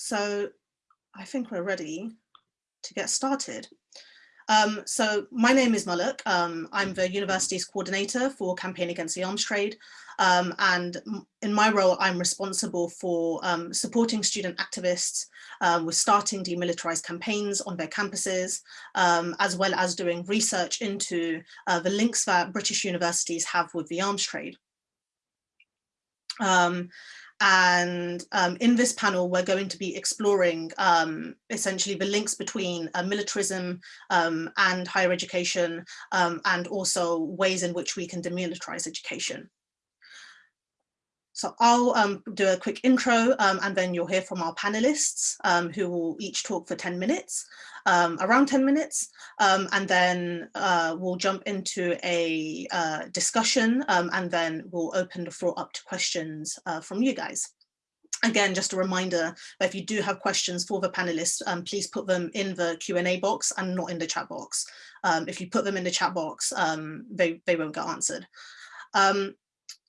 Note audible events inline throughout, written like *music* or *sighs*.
so I think we're ready to get started. Um, so my name is Malak. Um, I'm the university's coordinator for Campaign Against the Arms Trade. Um, and in my role, I'm responsible for um, supporting student activists um, with starting demilitarized campaigns on their campuses, um, as well as doing research into uh, the links that British universities have with the arms trade. Um, and um, in this panel, we're going to be exploring um, essentially the links between uh, militarism um, and higher education, um, and also ways in which we can demilitarize education. So I'll um, do a quick intro um, and then you'll hear from our panelists um, who will each talk for 10 minutes, um, around 10 minutes, um, and then uh, we'll jump into a uh, discussion um, and then we'll open the floor up to questions uh, from you guys. Again, just a reminder if you do have questions for the panelists, please put them in the Q&A box and not in the chat box. if you put them in the chat box, they, they won't get answered. Um,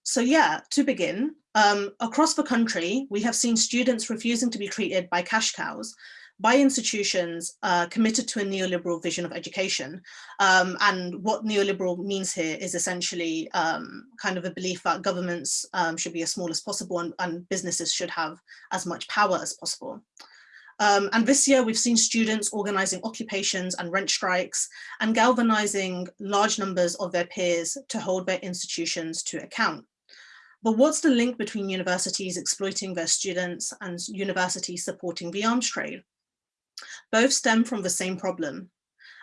so yeah, to begin, um, across the country, we have seen students refusing to be treated by cash cows by institutions uh, committed to a neoliberal vision of education. Um, and what neoliberal means here is essentially um, kind of a belief that governments um, should be as small as possible and, and, businesses should have as much power as possible. Um, and this year we've seen students organizing occupations and rent strikes and galvanizing large numbers of their peers to hold their institutions to account. But what's the link between universities exploiting their students and universities supporting the arms trade? Both stem from the same problem,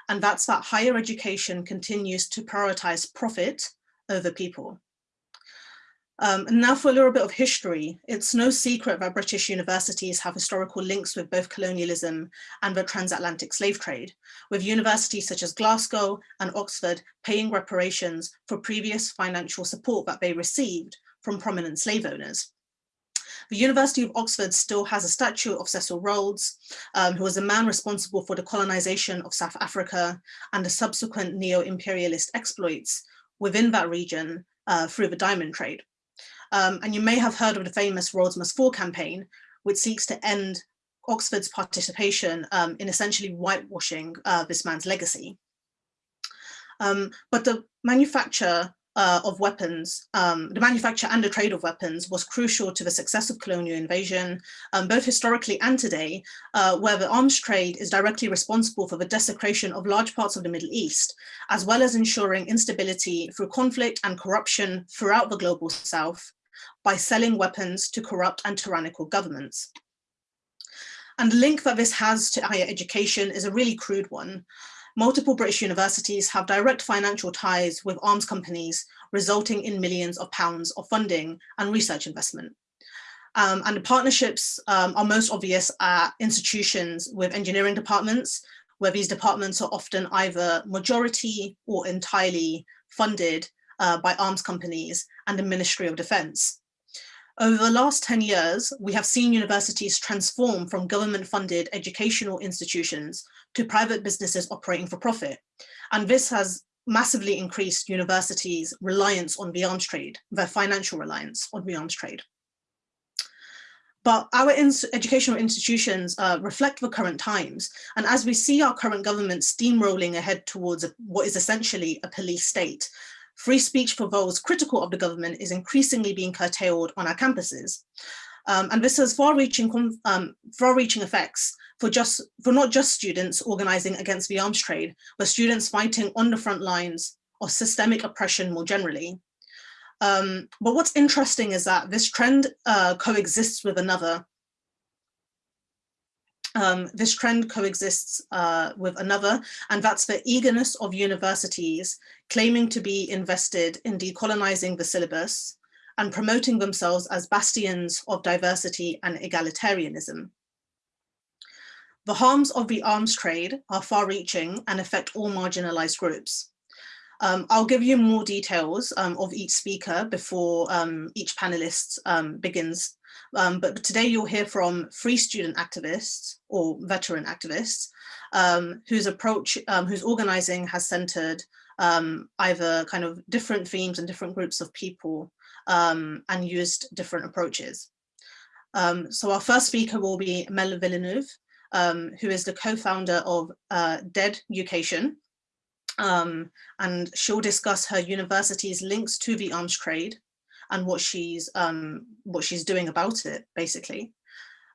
and that's that higher education continues to prioritize profit over people. Um, and now for a little bit of history, it's no secret that British universities have historical links with both colonialism and the transatlantic slave trade, with universities such as Glasgow and Oxford paying reparations for previous financial support that they received from prominent slave owners. The University of Oxford still has a statue of Cecil Rhodes, um, who was a man responsible for the colonization of South Africa and the subsequent neo-imperialist exploits within that region uh, through the diamond trade. Um, and you may have heard of the famous Rhodes Must Fall campaign, which seeks to end Oxford's participation um, in essentially whitewashing uh, this man's legacy. Um, but the manufacture uh, of weapons, um, the manufacture and the trade of weapons was crucial to the success of colonial invasion, um, both historically and today, uh, where the arms trade is directly responsible for the desecration of large parts of the Middle East, as well as ensuring instability through conflict and corruption throughout the global South by selling weapons to corrupt and tyrannical governments. And the link that this has to higher education is a really crude one multiple British universities have direct financial ties with arms companies, resulting in millions of pounds of funding and research investment. Um, and the partnerships um, are most obvious at institutions with engineering departments, where these departments are often either majority or entirely funded uh, by arms companies and the Ministry of Defence. Over the last 10 years, we have seen universities transform from government-funded educational institutions to private businesses operating for profit. And this has massively increased universities' reliance on the arms trade, their financial reliance on the arms trade. But our educational institutions uh, reflect the current times. And as we see our current government steamrolling ahead towards a, what is essentially a police state, free speech for those critical of the government is increasingly being curtailed on our campuses. Um, and this has far-reaching um, far-reaching effects for just for not just students organizing against the arms trade, but students fighting on the front lines of systemic oppression more generally. Um, but what's interesting is that this trend uh, coexists with another um, this trend coexists uh, with another, and that's the eagerness of universities claiming to be invested in decolonizing the syllabus and promoting themselves as bastions of diversity and egalitarianism. The harms of the arms trade are far-reaching and affect all marginalized groups. Um, I'll give you more details um, of each speaker before um, each panelist um, begins um, but today you'll hear from free student activists or veteran activists um, whose approach, um, whose organizing has centered um, either kind of different themes and different groups of people um, and used different approaches. Um, so our first speaker will be Mel Villeneuve, who is the co-founder of uh, DED Education. Um, and she'll discuss her university's links to the arms trade and what she's um, what she's doing about it, basically.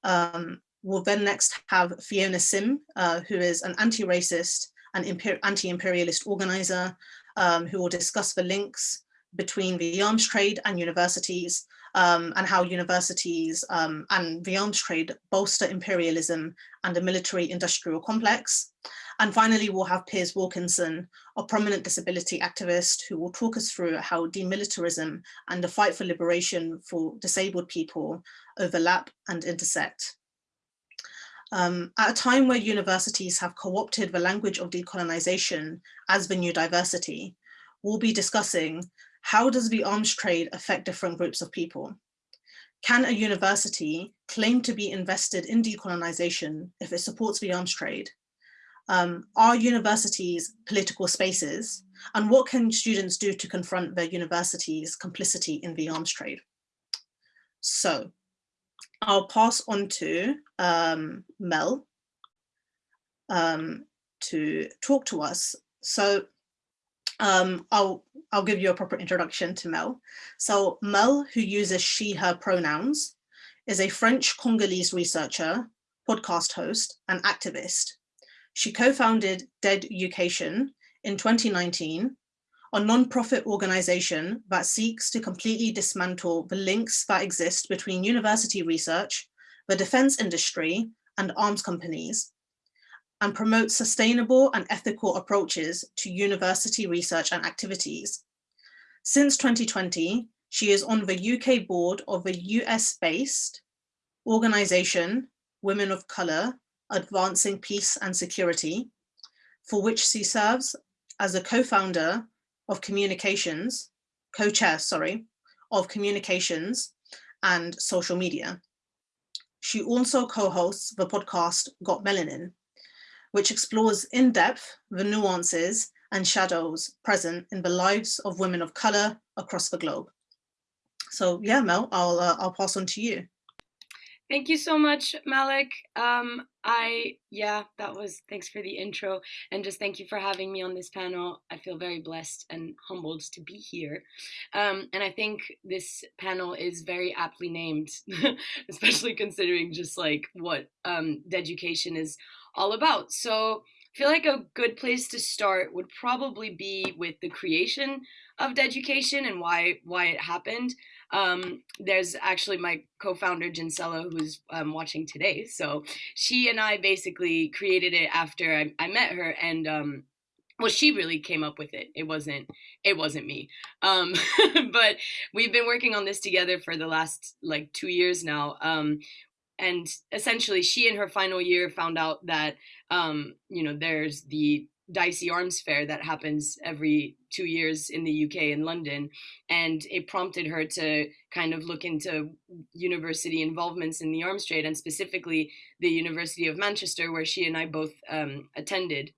Um, we'll then next have Fiona Sim, uh, who is an anti-racist and anti-imperialist organizer, um, who will discuss the links between the arms trade and universities um, and how universities um, and the arms trade bolster imperialism and the military industrial complex. And finally, we'll have Piers Wilkinson, a prominent disability activist who will talk us through how demilitarism and the fight for liberation for disabled people overlap and intersect. Um, at a time where universities have co-opted the language of decolonization as the new diversity, we'll be discussing how does the arms trade affect different groups of people? Can a university claim to be invested in decolonization if it supports the arms trade? Um, are universities political spaces? And what can students do to confront their university's complicity in the arms trade? So I'll pass on to um, Mel um, to talk to us. So um, I'll, I'll give you a proper introduction to Mel. So Mel, who uses she, her pronouns, is a French Congolese researcher, podcast host, and activist. She co-founded Dead Education in 2019, a non-profit organization that seeks to completely dismantle the links that exist between university research, the defense industry, and arms companies and promote sustainable and ethical approaches to university research and activities. Since 2020, she is on the UK board of a US-based organization, Women of Colour, Advancing Peace and Security, for which she serves as a co-founder of communications, co-chair, sorry, of communications and social media. She also co-hosts the podcast Got Melanin, which explores in depth the nuances and shadows present in the lives of women of color across the globe. So yeah, Mel, I'll, uh, I'll pass on to you. Thank you so much, Malak. Um, I, yeah, that was, thanks for the intro. And just thank you for having me on this panel. I feel very blessed and humbled to be here. Um, and I think this panel is very aptly named, *laughs* especially considering just like what um, education is all about. So I feel like a good place to start would probably be with the creation of education and why why it happened. Um, there's actually my co-founder Jinsella who's um, watching today. So she and I basically created it after I, I met her and um, well she really came up with it it wasn't it wasn't me um *laughs* but we've been working on this together for the last like two years now um and essentially she in her final year found out that um, you know there's the DSEI arms fair that happens every two years in the uk in london and it prompted her to kind of look into university involvements in the arms trade and specifically the university of manchester where she and i both um, attended.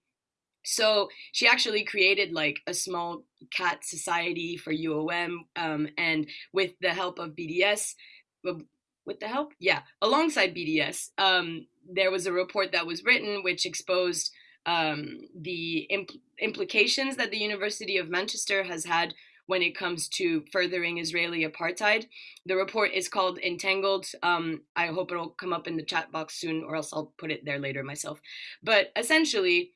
So she actually created like a small CAAT society for uom um, and with the help of bds with the help, yeah, alongside BDS, um, there was a report that was written which exposed um, the impl implications that the University of Manchester has had when it comes to furthering Israeli apartheid. The report is called Entangled. Um, I hope it'll come up in the chat box soon, or else I'll put it there later myself. But essentially,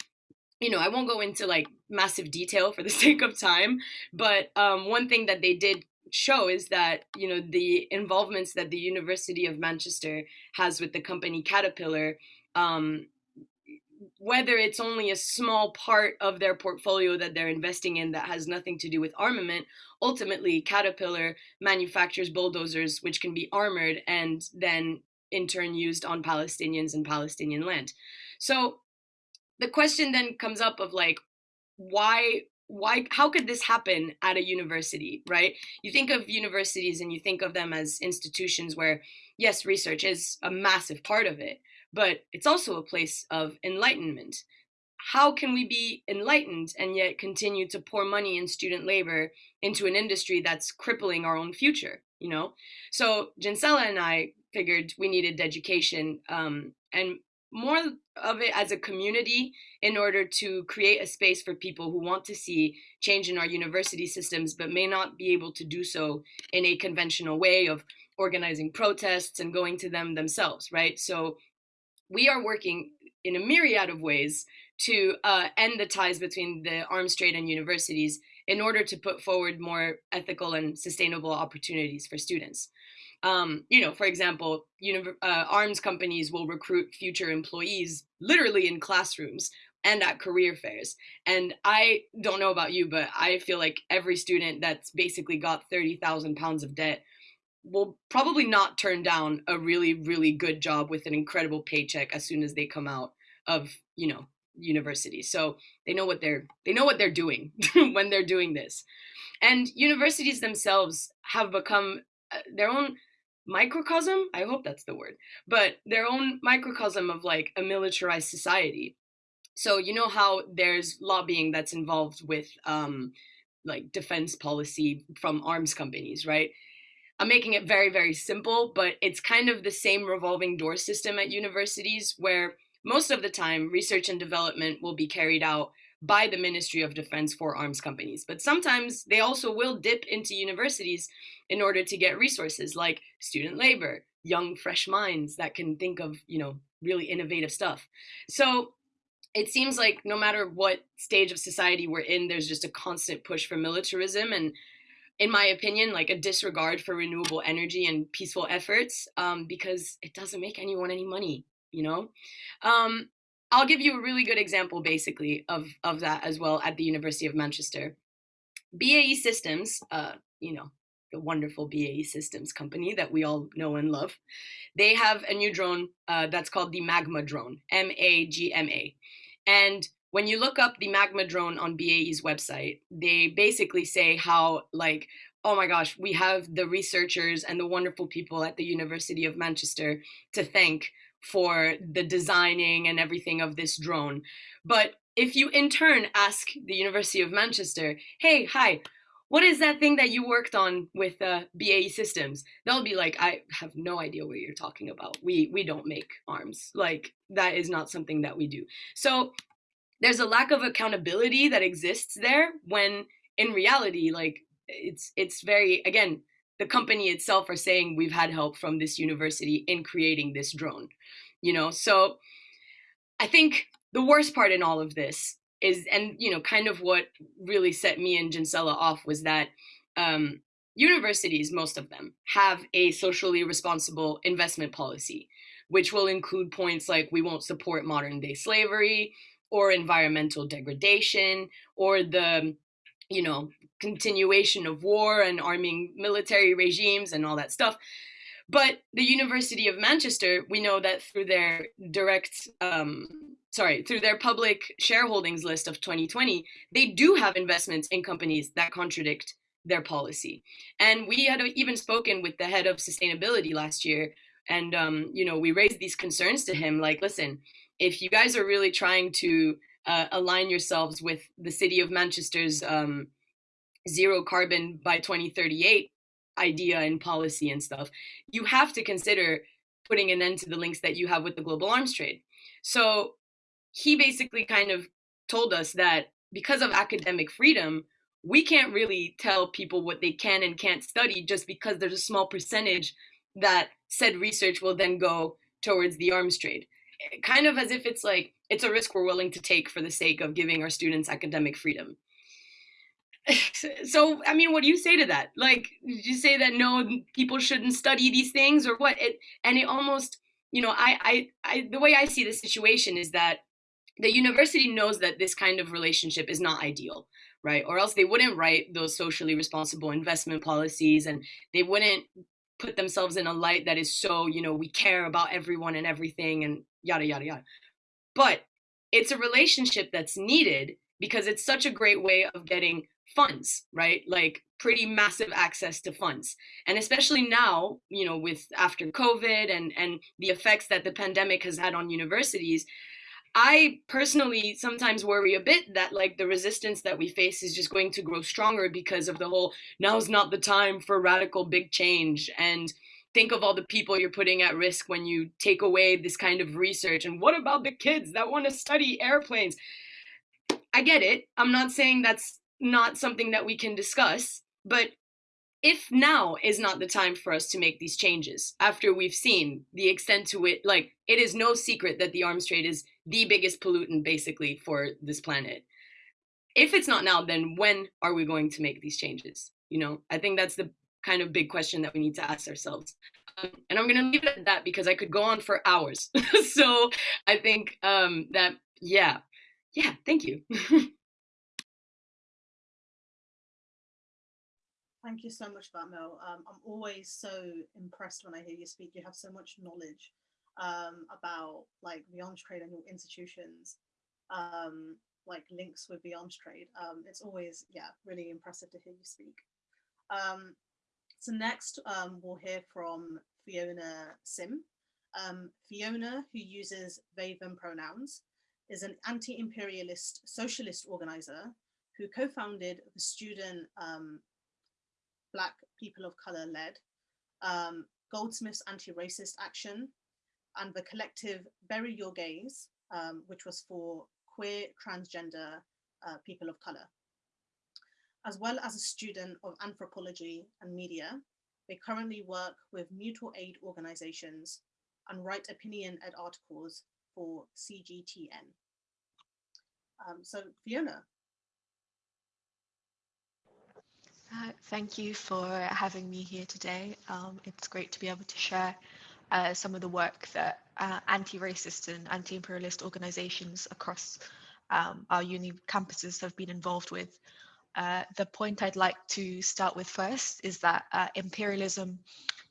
you know, I won't go into like massive detail for the *laughs* sake of time, but um, one thing that they did show is that you know the involvements that the University of Manchester has with the company Caterpillar, um, whether it's only a small part of their portfolio that they're investing in that has nothing to do with armament, ultimately Caterpillar manufactures bulldozers which can be armored and then in turn used on Palestinians and Palestinian land. So the question then comes up of like why why how could this happen at a university right you think of universities and you think of them as institutions where yes research is a massive part of it but it's also a place of enlightenment. How can we be enlightened and yet continue to pour money and student labor into an industry that's crippling our own future you know? So Jinsella and I figured we needed education um, and more of it as a community in order to create a space for people who want to see change in our university systems but may not be able to do so in a conventional way of organizing protests and going to them themselves right? So we are working in a myriad of ways to uh, end the ties between the arms trade and universities in order to put forward more ethical and sustainable opportunities for students. Um, you know, for example, uh, arms companies will recruit future employees literally in classrooms and at career fairs. And I don't know about you, but I feel like every student that's basically got 30,000 pounds of debt will probably not turn down a really, really good job with an incredible paycheck as soon as they come out of, you know, university. So they know what they're they know what they're doing *laughs* when they're doing this. And universities themselves have become uh, their own microcosm, I hope that's the word, but their own microcosm of like a militarized society. So you know how there's lobbying that's involved with um like defense policy from arms companies, right? I'm making it very, very simple, but it's kind of the same revolving door system at universities where most of the time research and development will be carried out by the Ministry of Defense for arms companies. But sometimes they also will dip into universities in order to get resources like student labor, young, fresh minds that can think of, you know, really innovative stuff. So it seems like no matter what stage of society we're in, there's just a constant push for militarism and in my opinion, like a disregard for renewable energy and peaceful efforts um, because it doesn't make anyone any money, you know? Um, I'll give you a really good example, basically, of, of that as well at the University of Manchester. BAE Systems, uh, you know, the wonderful BAE Systems company that we all know and love, they have a new drone uh, that's called the Magma drone, M A G M A. And when you look up the magma drone on BAE's website, they basically say how like, oh my gosh, we have the researchers and the wonderful people at the University of Manchester to thank for the designing and everything of this drone. But if you in turn ask the University of Manchester, hey, hi, what is that thing that you worked on with uh, BAE Systems? They'll be like, I have no idea what you're talking about. We we don't make arms. Like that is not something that we do. So there's a lack of accountability that exists there when in reality like it's it's very again the company itself are saying we've had help from this university in creating this drone you know? So i think the worst part in all of this is and you know kind of what really set me and Jinsella off was that um, universities most of them have a socially responsible investment policy which will include points like we won't support modern day slavery or environmental degradation or the you know continuation of war and arming military regimes and all that stuff. But the university of manchester we know that through their direct um, sorry through their public shareholdings list of 2020 they do have investments in companies that contradict their policy. And we had even spoken with the head of sustainability last year and um, you know we raised these concerns to him like listen if you guys are really trying to uh, align yourselves with the city of Manchester's um, zero carbon by 2038 idea and policy and stuff, you have to consider putting an end to the links that you have with the global arms trade. So he basically kind of told us that because of academic freedom, we can't really tell people what they can and can't study just because there's a small percentage that said research will then go towards the arms trade kind of as if it's like it's a risk we're willing to take for the sake of giving our students academic freedom. *laughs* so I mean, what do you say to that? Like, you say that no, people shouldn't study these things, or what? It and it almost, you know, I, I, I, the way I see the situation is that the university knows that this kind of relationship is not ideal, right? Or else they wouldn't write those socially responsible investment policies, and they wouldn't put themselves in a light that is so, you know, we care about everyone and everything, and yada, yada, yada. But it's a relationship that's needed because it's such a great way of getting funds, right? Like pretty massive access to funds. And especially now, you know, with after COVID and and the effects that the pandemic has had on universities, I personally sometimes worry a bit that like the resistance that we face is just going to grow stronger because of the whole now's not the time for radical big change and think of all the people you're putting at risk when you take away this kind of research. And what about the kids that want to study airplanes? I get it. I'm not saying that's not something that we can discuss, but if now is not the time for us to make these changes after we've seen the extent to it like it is no secret that the arms trade is the biggest pollutant basically for this planet. If it's not now then when are we going to make these changes? You know i think that's the kind of big question that we need to ask ourselves. Um, and i'm going to leave it at that because i could go on for hours. *laughs* So i think um, that yeah. Yeah thank you. *laughs* Thank you so much that, Um, I'm always so impressed when I hear you speak. You have so much knowledge um, about like the arms trade and your institutions, um, like links with the arms trade. Um, it's always, yeah, really impressive to hear you speak. Um, so next um, we'll hear from Fiona Sim. Fiona, who uses they, them pronouns, is an anti-imperialist socialist organizer who co-founded the student um, Black people of color led, um, Goldsmith's anti-racist action, and the collective Bury Your Gaze, um, which was for queer, transgender uh, people of color. As well as a student of anthropology and media, they currently work with mutual aid organizations and write opinion ed articles for CGTN. Um, so Fiona, Uh, thank you for having me here today. Um, it's great to be able to share uh, some of the work that uh, anti-racist and anti-imperialist organizations across um, our uni campuses have been involved with. Uh, the point I'd like to start with first is that uh, imperialism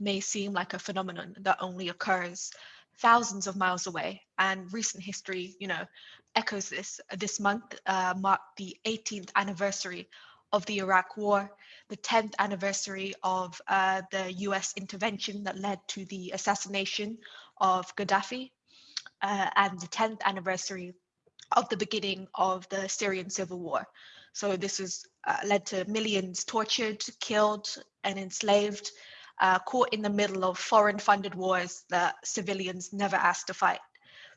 may seem like a phenomenon that only occurs thousands of miles away and recent history you know echoes this this month uh, marked the 18th anniversary of the Iraq War, the 10th anniversary of uh, the US intervention that led to the assassination of Gaddafi, uh, and the 10th anniversary of the beginning of the Syrian civil war. So this has uh, led to millions tortured, killed, and enslaved, uh, caught in the middle of foreign funded wars that civilians never asked to fight.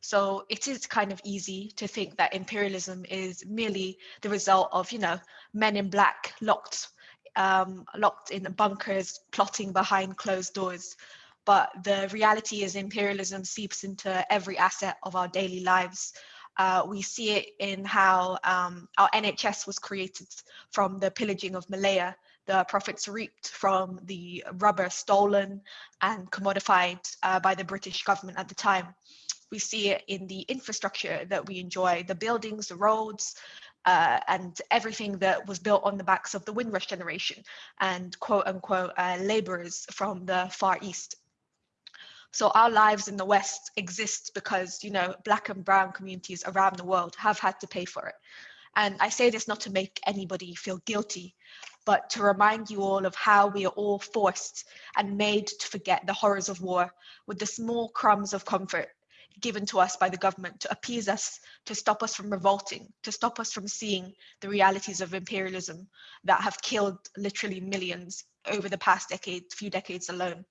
So it is kind of easy to think that imperialism is merely the result of, you know, men in black locked um, locked in bunkers, plotting behind closed doors. But the reality is imperialism seeps into every asset of our daily lives. Uh, we see it in how um, our NHS was created from the pillaging of Malaya, the profits reaped from the rubber stolen and commodified uh, by the British government at the time. We see it in the infrastructure that we enjoy, the buildings, the roads, uh, and everything that was built on the backs of the Windrush generation and quote unquote uh, laborers from the Far East. So our lives in the West exist because, you know, black and brown communities around the world have had to pay for it. And I say this not to make anybody feel guilty, but to remind you all of how we are all forced and made to forget the horrors of war with the small crumbs of comfort given to us by the government to appease us, to stop us from revolting, to stop us from seeing the realities of imperialism that have killed literally millions over the past decade, few decades alone.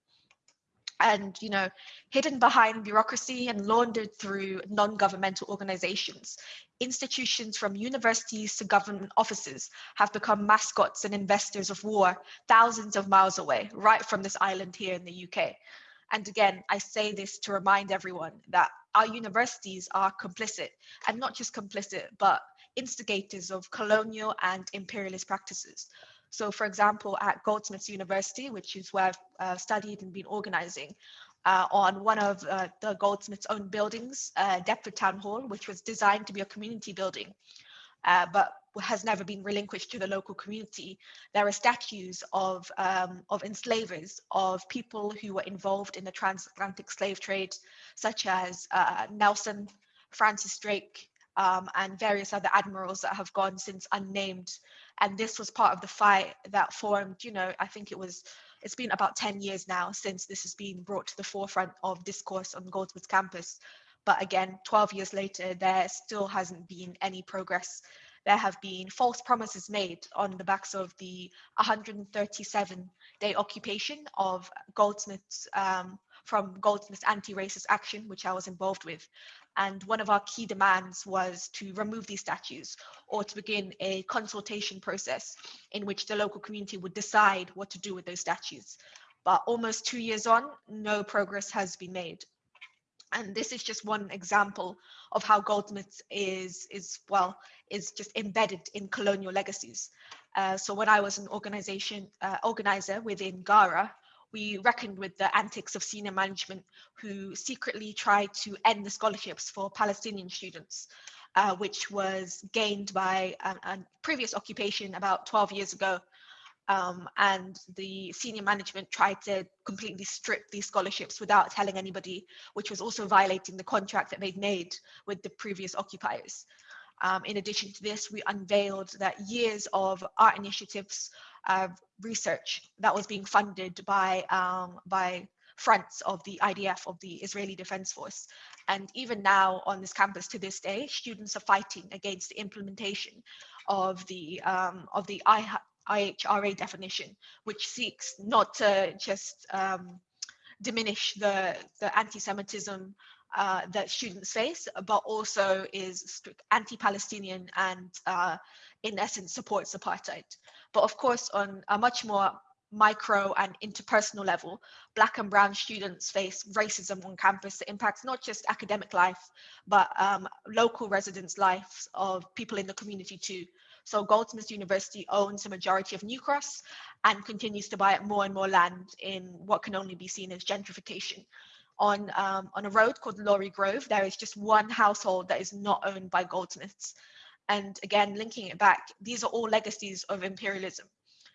And, you know, hidden behind bureaucracy and laundered through non-governmental organizations, institutions from universities to government offices have become mascots and investors of war thousands of miles away, right from this island here in the UK. And again, I say this to remind everyone that our universities are complicit, and not just complicit, but instigators of colonial and imperialist practices. So for example, at Goldsmiths University, which is where I've uh, studied and been organizing, uh, on one of uh, the Goldsmiths' own buildings, uh, Deptford Town Hall, which was designed to be a community building, uh, but has never been relinquished to the local community. There are statues of, um, of enslavers, of people who were involved in the transatlantic slave trade, such as uh, Nelson, Francis Drake, um, and various other admirals that have gone since unnamed. And this was part of the fight that formed, you know, I think it was, it's been about 10 years now since this has been brought to the forefront of discourse on Goldsmiths campus. But again, 12 years later, there still hasn't been any progress there have been false promises made on the backs of the 137 day occupation of Goldsmiths um, from Goldsmiths anti-racist action, which I was involved with. And one of our key demands was to remove these statues or to begin a consultation process in which the local community would decide what to do with those statues. But almost two years on, no progress has been made. And this is just one example of how Goldsmiths is, is well, is just embedded in colonial legacies. Uh, so when I was an organization uh, organizer within GARA, we reckoned with the antics of senior management who secretly tried to end the scholarships for Palestinian students, uh, which was gained by a, a, previous occupation about 12 years ago. Um, and the senior management tried to completely strip these scholarships without telling anybody, which was also violating the contract that they'd made with the previous occupiers. Um, in addition to this, we unveiled that years of art initiatives uh, research that was being funded by um, by fronts of the IDF of the Israeli Defense Force. And even now on this campus to this day, students are fighting against the implementation of the um, of the IHRA definition, which seeks not to just um, diminish the, the anti-Semitism uh, that students face, but also is anti-Palestinian and uh, in essence supports apartheid. But of course, on a much more micro and interpersonal level, Black and Brown students face racism on campus that impacts not just academic life, but um, local residents' lives of people in the community too. So Goldsmiths University owns a majority of New Cross and continues to buy up more and more land in what can only be seen as gentrification. On, um, on a road called Laurie Grove, there is just one household that is not owned by Goldsmiths. And again, linking it back, these are all legacies of imperialism.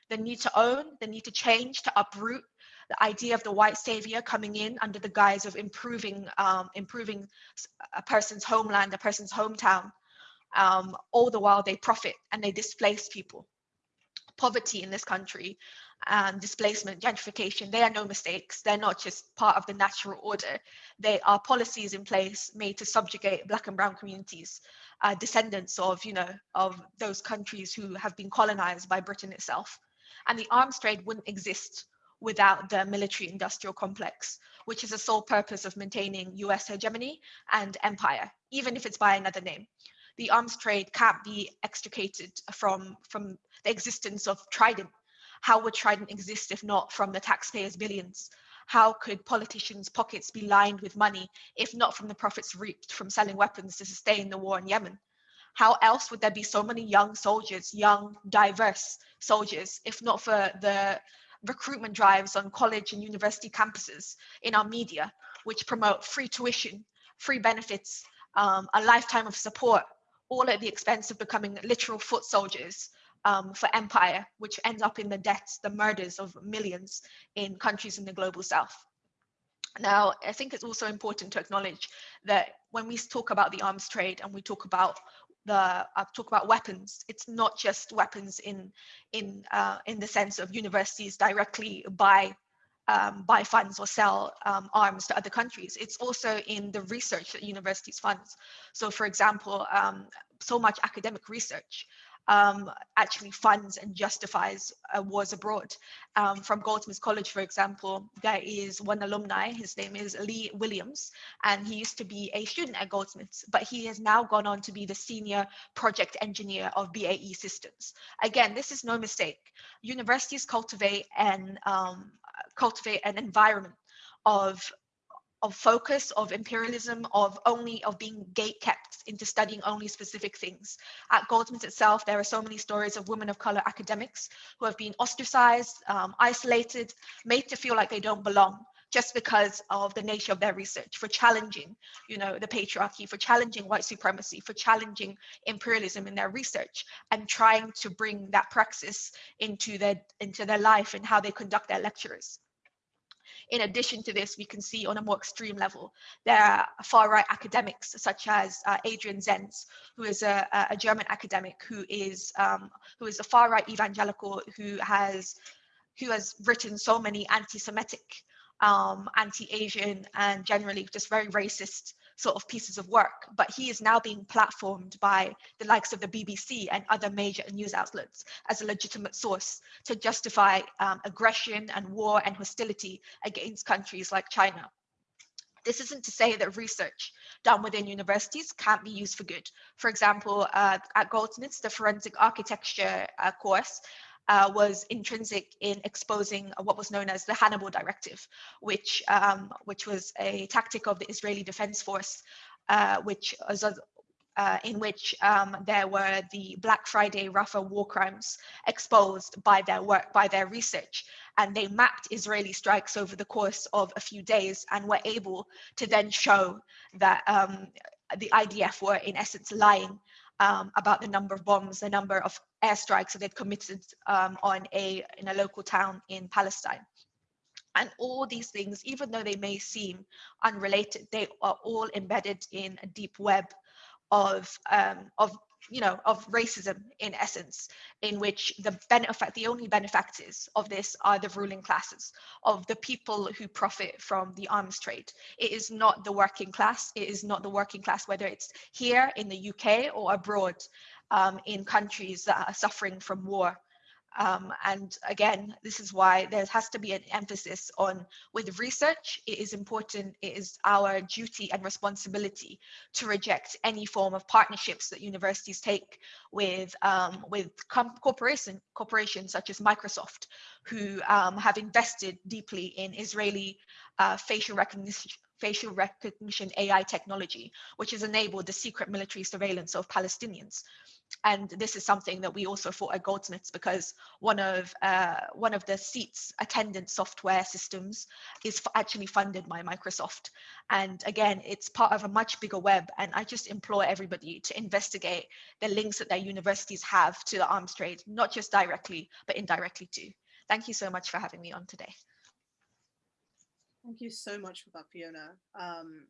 The need to own, the need to change, to uproot, the idea of the white savior coming in under the guise of improving, um, improving a person's homeland, a person's hometown, um, all the while they profit and they displace people. Poverty in this country and displacement, gentrification, they are no mistakes. They're not just part of the natural order. They are policies in place made to subjugate black and brown communities, uh, descendants of, you know, of those countries who have been colonized by Britain itself. And the arms trade wouldn't exist without the military industrial complex, which is the sole purpose of maintaining US hegemony and empire, even if it's by another name the arms trade can't be extricated from, from the existence of Trident. How would Trident exist if not from the taxpayers' billions? How could politicians' pockets be lined with money if not from the profits reaped from selling weapons to sustain the war in Yemen? How else would there be so many young soldiers, young, diverse soldiers, if not for the recruitment drives on college and university campuses in our media, which promote free tuition, free benefits, um, a lifetime of support all at the expense of becoming literal foot soldiers um, for empire, which ends up in the deaths, the murders of millions in countries in the global south. Now, I think it's also important to acknowledge that when we talk about the arms trade and we talk about the uh, talk about weapons, it's not just weapons in in uh, in the sense of universities directly buy um, buy funds or sell um, arms to other countries. It's also in the research that universities fund. So for example, um, so much academic research um, actually funds and justifies uh, wars abroad. Um, from Goldsmiths College, for example, there is one alumni, his name is Lee Williams, and he used to be a student at Goldsmiths, but he has now gone on to be the senior project engineer of BAE Systems. Again, this is no mistake. Universities cultivate and um, cultivate an environment of of focus of imperialism of only of being gate kept into studying only specific things. At goldsmiths itself there are so many stories of women of color academics who have been ostracized um, isolated made to feel like they don't belong just because of the nature of their research for challenging you know the patriarchy for challenging white supremacy for challenging imperialism in their research and trying to bring that praxis into their into their life and how they conduct their lectures in addition to this, we can see on a more extreme level, there are far-right academics such as uh, Adrian Zenz, who is a, a German academic who is um, who is a far-right evangelical who has who has written so many anti-Semitic, um, anti-Asian, and generally just very racist sort of pieces of work, but he is now being platformed by the likes of the BBC and other major news outlets as a legitimate source to justify um, aggression and war and hostility against countries like China. This isn't to say that research done within universities can't be used for good. For example, uh, at Goldsmiths, the forensic architecture uh, course uh, was intrinsic in exposing what was known as the Hannibal Directive, which um, which was a tactic of the Israeli Defense Force, uh, which uh, in which um, there were the Black Friday Rafah war crimes exposed by their work, by their research. And they mapped Israeli strikes over the course of a few days and were able to then show that um, the IDF were in essence lying um, about the number of bombs, the number of airstrikes that they'd committed um, on a in a local town in Palestine. And all these things, even though they may seem unrelated, they are all embedded in a deep web of um, of you know of racism in essence in which the benefit the only benefactors of this are the ruling classes of the people who profit from the arms trade. It is not the working class it is not the working class whether it's here in the uk or abroad um, in countries that are suffering from war um, and again, this is why there has to be an emphasis on with research, it is important, it is our duty and responsibility to reject any form of partnerships that universities take with, um, with corporation, corporations such as Microsoft, who um, have invested deeply in Israeli uh, facial recognition facial recognition AI technology, which has enabled the secret military surveillance of Palestinians and this is something that we also fought at Goldsmiths because one of uh, one of the seats attendant software systems is actually funded by Microsoft. And again, it's part of a much bigger web. And I just implore everybody to investigate the links that their universities have to the arms trade, not just directly, but indirectly too. Thank you so much for having me on today. Thank you so much for that, Fiona. Um,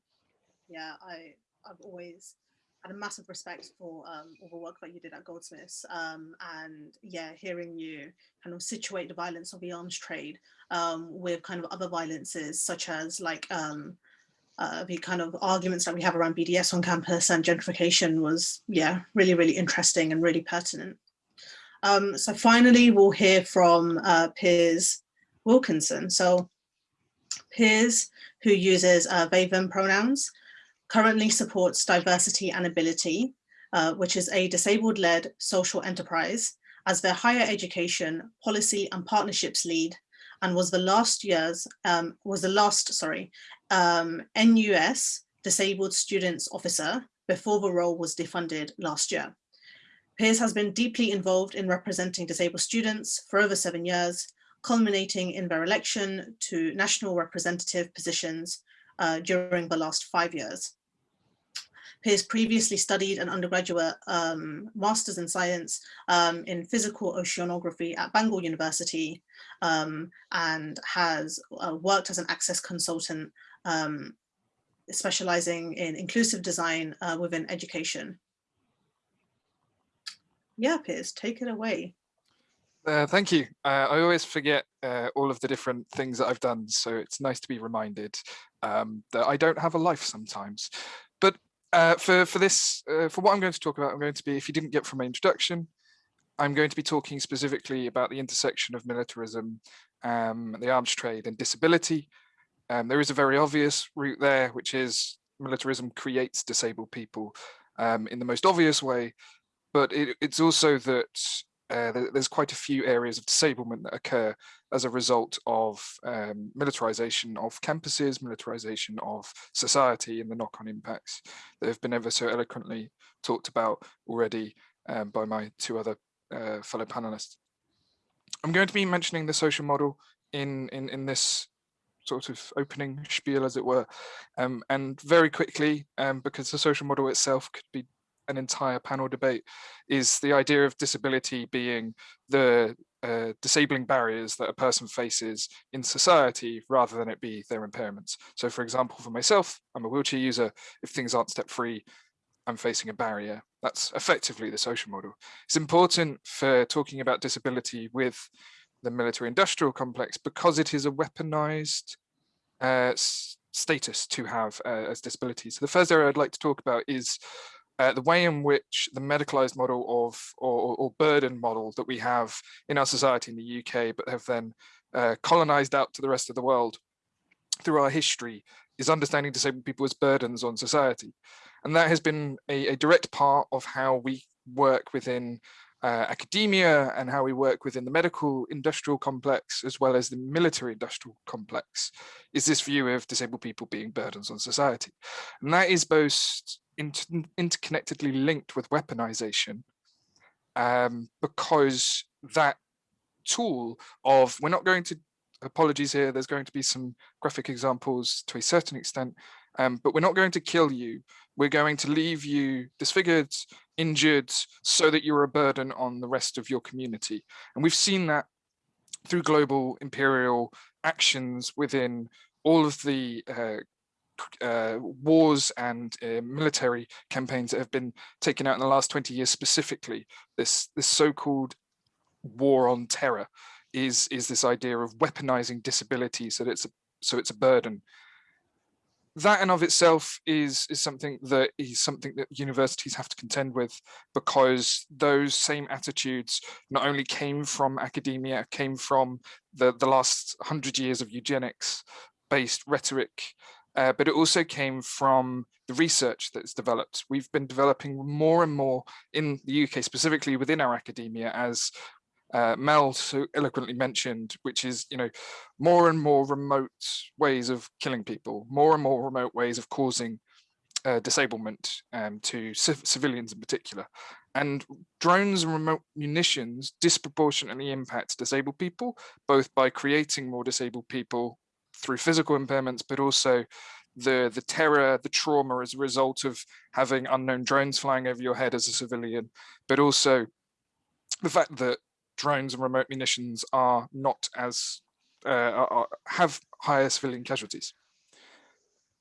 yeah, I, I've always had a massive respect for um, all the work that you did at Goldsmiths um, and yeah, hearing you kind of situate the violence of the arms trade um, with kind of other violences such as like um, uh, the kind of arguments that we have around BDS on campus and gentrification was yeah, really, really interesting and really pertinent. Um, so finally, we'll hear from uh, Piers Wilkinson. So Piers, who uses uh, they, them pronouns, currently supports Diversity and Ability, uh, which is a disabled-led social enterprise as their higher education policy and partnerships lead and was the last year's, um, was the last, sorry, um, NUS disabled students officer before the role was defunded last year. Piers has been deeply involved in representing disabled students for over seven years, culminating in their election to national representative positions uh, during the last five years. Piers previously studied an undergraduate um, master's in science um, in physical oceanography at Bangor University um, and has uh, worked as an access consultant um, specializing in inclusive design uh, within education. Yeah, Piers, take it away. Uh, thank you. Uh, I always forget uh, all of the different things that I've done, so it's nice to be reminded um, that I don't have a life sometimes. But uh, for, for this, uh, for what I'm going to talk about, I'm going to be, if you didn't get from my introduction, I'm going to be talking specifically about the intersection of militarism, um, the arms trade and disability. Um, there is a very obvious route there, which is militarism creates disabled people um, in the most obvious way, but it, it's also that uh, there's quite a few areas of disablement that occur as a result of um, militarization of campuses, militarization of society and the knock-on impacts that have been ever so eloquently talked about already um, by my two other uh, fellow panelists. I'm going to be mentioning the social model in, in, in this sort of opening spiel as it were um, and very quickly um, because the social model itself could be an entire panel debate is the idea of disability being the uh, disabling barriers that a person faces in society rather than it be their impairments. So for example, for myself, I'm a wheelchair user. If things aren't step free, I'm facing a barrier. That's effectively the social model. It's important for talking about disability with the military industrial complex because it is a weaponized uh, status to have uh, as disabilities. So the first area I'd like to talk about is uh, the way in which the medicalized model of or, or, burden model that we have in our society in the UK, but have then uh, colonized out to the rest of the world through our history is understanding disabled people as burdens on society. And that has been a, a direct part of how we work within uh, academia and how we work within the medical industrial complex as well as the military industrial complex is this view of disabled people being burdens on society. And that is both inter interconnectedly linked with weaponization um, because that tool of we're not going to apologies here there's going to be some graphic examples to a certain extent um, but we're not going to kill you. We're going to leave you disfigured injured so that you're a burden on the rest of your community. And we've seen that through global imperial actions within all of the uh, uh, wars and uh, military campaigns that have been taken out in the last 20 years specifically, this, this so-called war on terror is, is this idea of weaponizing disability so that it's a, so it's a burden. That in of itself is, is something that is something that universities have to contend with because those same attitudes not only came from academia, came from the, the last hundred years of eugenics based rhetoric uh, but it also came from the research that's developed. We've been developing more and more in the UK, specifically within our academia, as uh, Mel so eloquently mentioned, which is, you know, more and more remote ways of killing people, more and more remote ways of causing uh, disablement um, to civilians in particular. And drones and remote munitions disproportionately impact disabled people, both by creating more disabled people through physical impairments, but also the the terror, the trauma as a result of having unknown drones flying over your head as a civilian, but also the fact that drones and remote munitions are not as uh, are, have higher civilian casualties.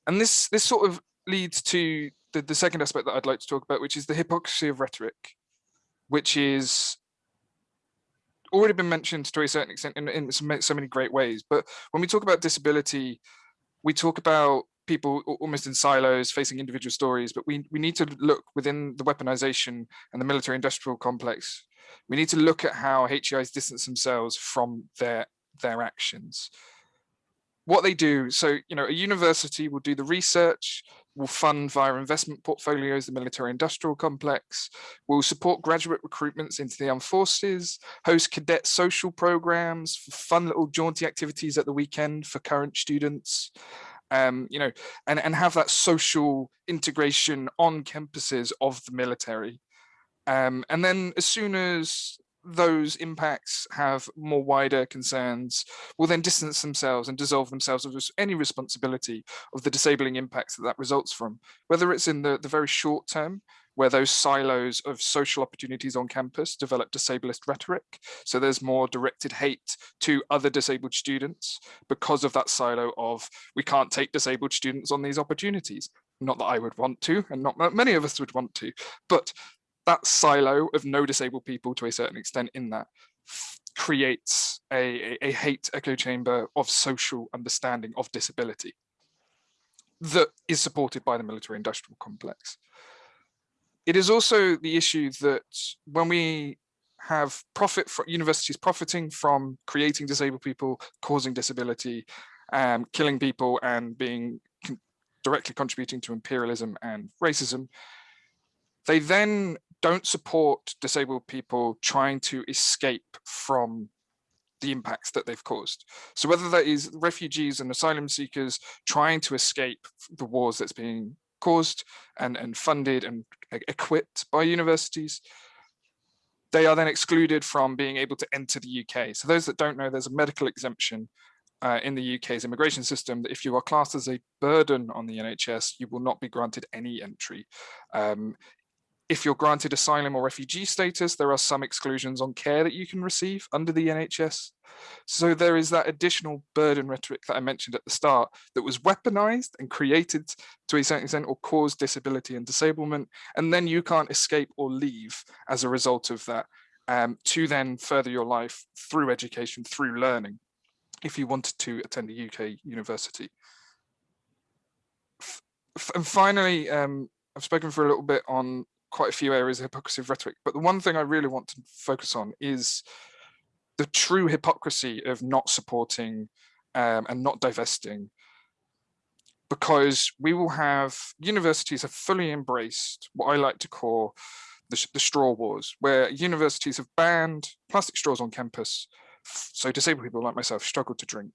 And this this sort of leads to the, the second aspect that I'd like to talk about, which is the hypocrisy of rhetoric, which is already been mentioned to a certain extent in, in so many great ways. But when we talk about disability, we talk about people almost in silos facing individual stories, but we, we need to look within the weaponization and the military industrial complex. We need to look at how HEIs distance themselves from their, their actions what they do, so, you know, a university will do the research, will fund via investment portfolios, the military industrial complex, will support graduate recruitments into the armed forces, host cadet social programs, fun little jaunty activities at the weekend for current students, um, you know, and, and have that social integration on campuses of the military. Um, and then as soon as those impacts have more wider concerns will then distance themselves and dissolve themselves of any responsibility of the disabling impacts that that results from, whether it's in the, the very short term, where those silos of social opportunities on campus develop disableist rhetoric. So there's more directed hate to other disabled students because of that silo of we can't take disabled students on these opportunities. Not that I would want to, and not many of us would want to, but that silo of no disabled people to a certain extent in that creates a, a, hate echo chamber of social understanding of disability that is supported by the military industrial complex. It is also the issue that when we have profit universities profiting from creating disabled people, causing disability, um, killing people and being con directly contributing to imperialism and racism, they then don't support disabled people trying to escape from the impacts that they've caused. So whether that is refugees and asylum seekers trying to escape the wars that's being caused and, and funded and equipped by universities, they are then excluded from being able to enter the UK. So those that don't know, there's a medical exemption uh, in the UK's immigration system that if you are classed as a burden on the NHS, you will not be granted any entry. Um, if you're granted asylum or refugee status, there are some exclusions on care that you can receive under the NHS. So there is that additional burden rhetoric that I mentioned at the start that was weaponized and created to a certain extent or caused disability and disablement. And then you can't escape or leave as a result of that um, to then further your life through education, through learning, if you wanted to attend a UK university. and finally, um, I've spoken for a little bit on quite a few areas of hypocrisy of rhetoric, but the one thing I really want to focus on is the true hypocrisy of not supporting um, and not divesting because we will have universities have fully embraced what I like to call the, the straw wars, where universities have banned plastic straws on campus, so disabled people like myself struggle to drink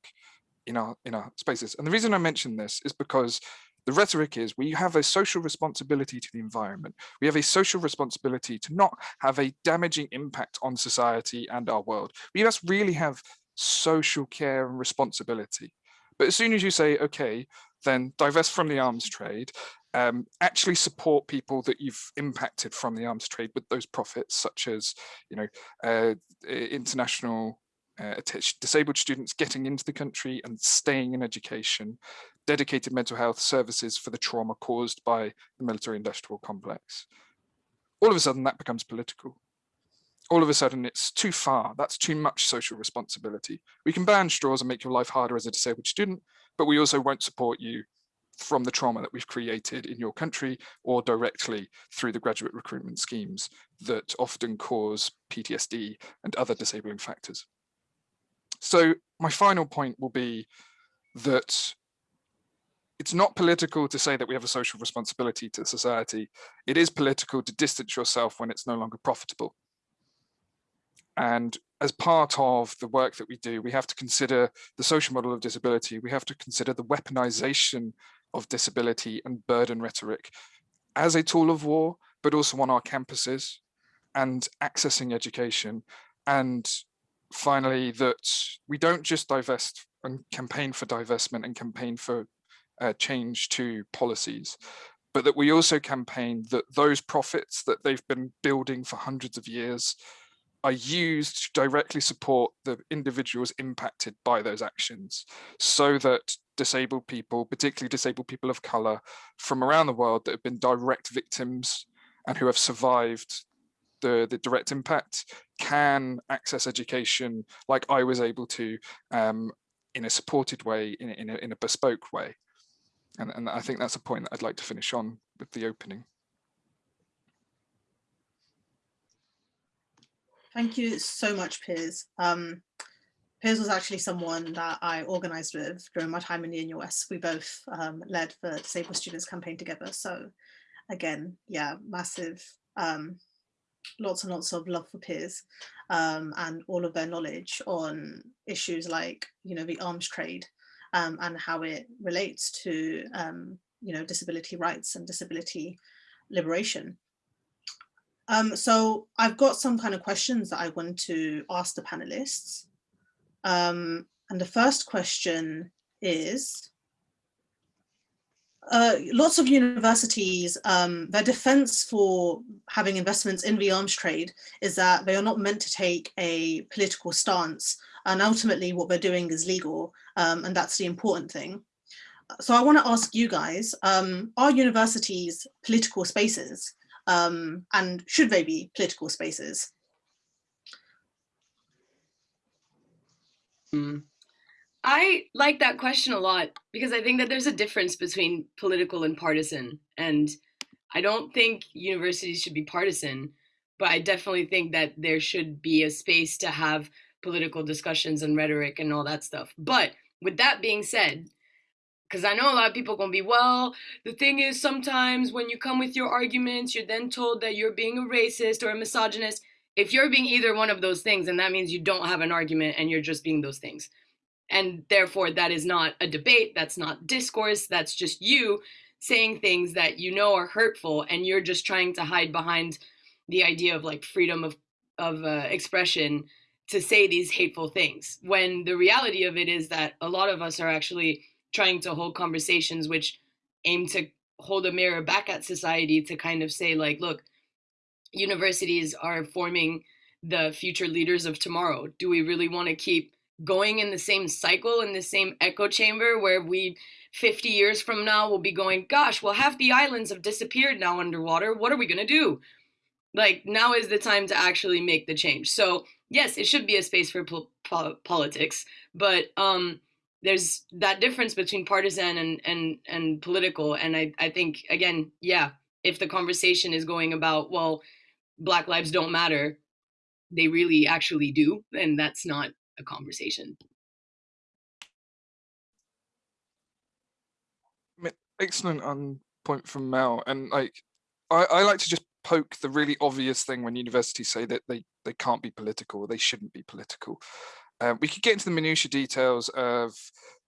in our in our spaces. And the reason I mention this is because the rhetoric is we have a social responsibility to the environment. We have a social responsibility to not have a damaging impact on society and our world. We must really have social care and responsibility. But as soon as you say, okay, then divest from the arms trade, um, actually support people that you've impacted from the arms trade with those profits, such as, you know, uh, international uh, disabled students getting into the country and staying in education, dedicated mental health services for the trauma caused by the military industrial complex. All of a sudden that becomes political. All of a sudden it's too far, that's too much social responsibility. We can ban straws and make your life harder as a disabled student, but we also won't support you from the trauma that we've created in your country or directly through the graduate recruitment schemes that often cause PTSD and other disabling factors. So my final point will be that it's not political to say that we have a social responsibility to society. It is political to distance yourself when it's no longer profitable. And as part of the work that we do, we have to consider the social model of disability. We have to consider the weaponization of disability and burden rhetoric as a tool of war, but also on our campuses and accessing education and finally, that we don't just divest and campaign for divestment and campaign for uh, change to policies, but that we also campaign that those profits that they've been building for hundreds of years are used to directly support the individuals impacted by those actions so that disabled people, particularly disabled people of color from around the world that have been direct victims and who have survived the, the direct impact can access education like I was able to um, in a supported way, in, in, a, in a bespoke way. And, and I think that's a point that I'd like to finish on with the opening. Thank you so much, Piers. Um, Piers was actually someone that I organised with during my time in the NUS. We both um, led the Disabled Students campaign together. So again, yeah, massive um, lots and lots of love for Piers um, and all of their knowledge on issues like, you know, the arms trade um, and how it relates to, um, you know, disability rights and disability liberation. Um, so I've got some kind of questions that I want to ask the panelists. Um, and the first question is, uh, lots of universities, um, their defense for having investments in the arms trade is that they are not meant to take a political stance and ultimately what they're doing is legal um, and that's the important thing. So I want to ask you guys, um, are universities political spaces um, and should they be political spaces? Mm. I like that question a lot because I think that there's a difference between political and partisan. And I don't think universities should be partisan, but I definitely think that there should be a space to have political discussions and rhetoric and all that stuff. But with that being said, because I know a lot of people gonna be, well, the thing is sometimes when you come with your arguments, you're then told that you're being a racist or a misogynist. If you're being either one of those things, then that means you don't have an argument and you're just being those things. And therefore, that is not a debate, that's not discourse, that's just you saying things that you know are hurtful and you're just trying to hide behind the idea of like freedom of, of uh, expression to say these hateful things. When the reality of it is that a lot of us are actually trying to hold conversations which aim to hold a mirror back at society to kind of say like, look, universities are forming the future leaders of tomorrow. Do we really want to keep going in the same cycle in the same echo chamber where we 50 years from now will be going gosh well half the islands have disappeared now underwater. What are we going to do? Like now is the time to actually make the change. So yes it should be a space for po po politics but um there's that difference between partisan and and and political and i i think again yeah if the conversation is going about well black lives don't matter they really actually do And that's not a conversation. Excellent on point from Mel and like I, I like to just poke the really obvious thing when universities say that they they can't be political or they shouldn't be political. Uh, we could get into the minutiae details of,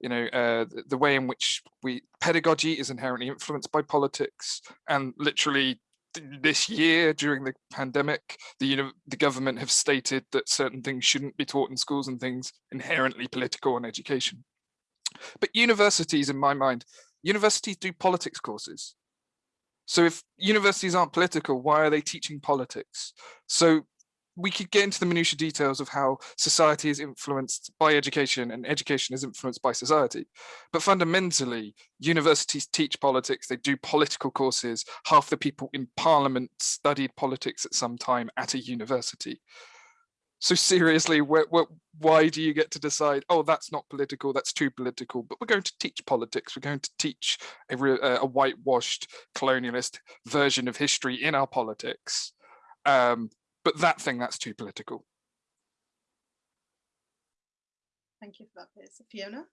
you know, uh, the, way in which we pedagogy is inherently influenced by politics, and literally this year during the pandemic, the the government have stated that certain things shouldn't be taught in schools and things inherently political in education. But universities, in my mind, universities do politics courses. So if universities aren't political, why are they teaching politics? So we could get into the minutiae details of how society is influenced by education and education is influenced by society. But fundamentally, universities teach politics, they do political courses. Half the people in parliament studied politics at some time at a university. So seriously, where, where, why do you get to decide, oh, that's not political, that's too political, but we're going to teach politics, we're going to teach a, a whitewashed colonialist version of history in our politics. Um, but that thing, that's too political. Thank you for that, Piers. Fiona?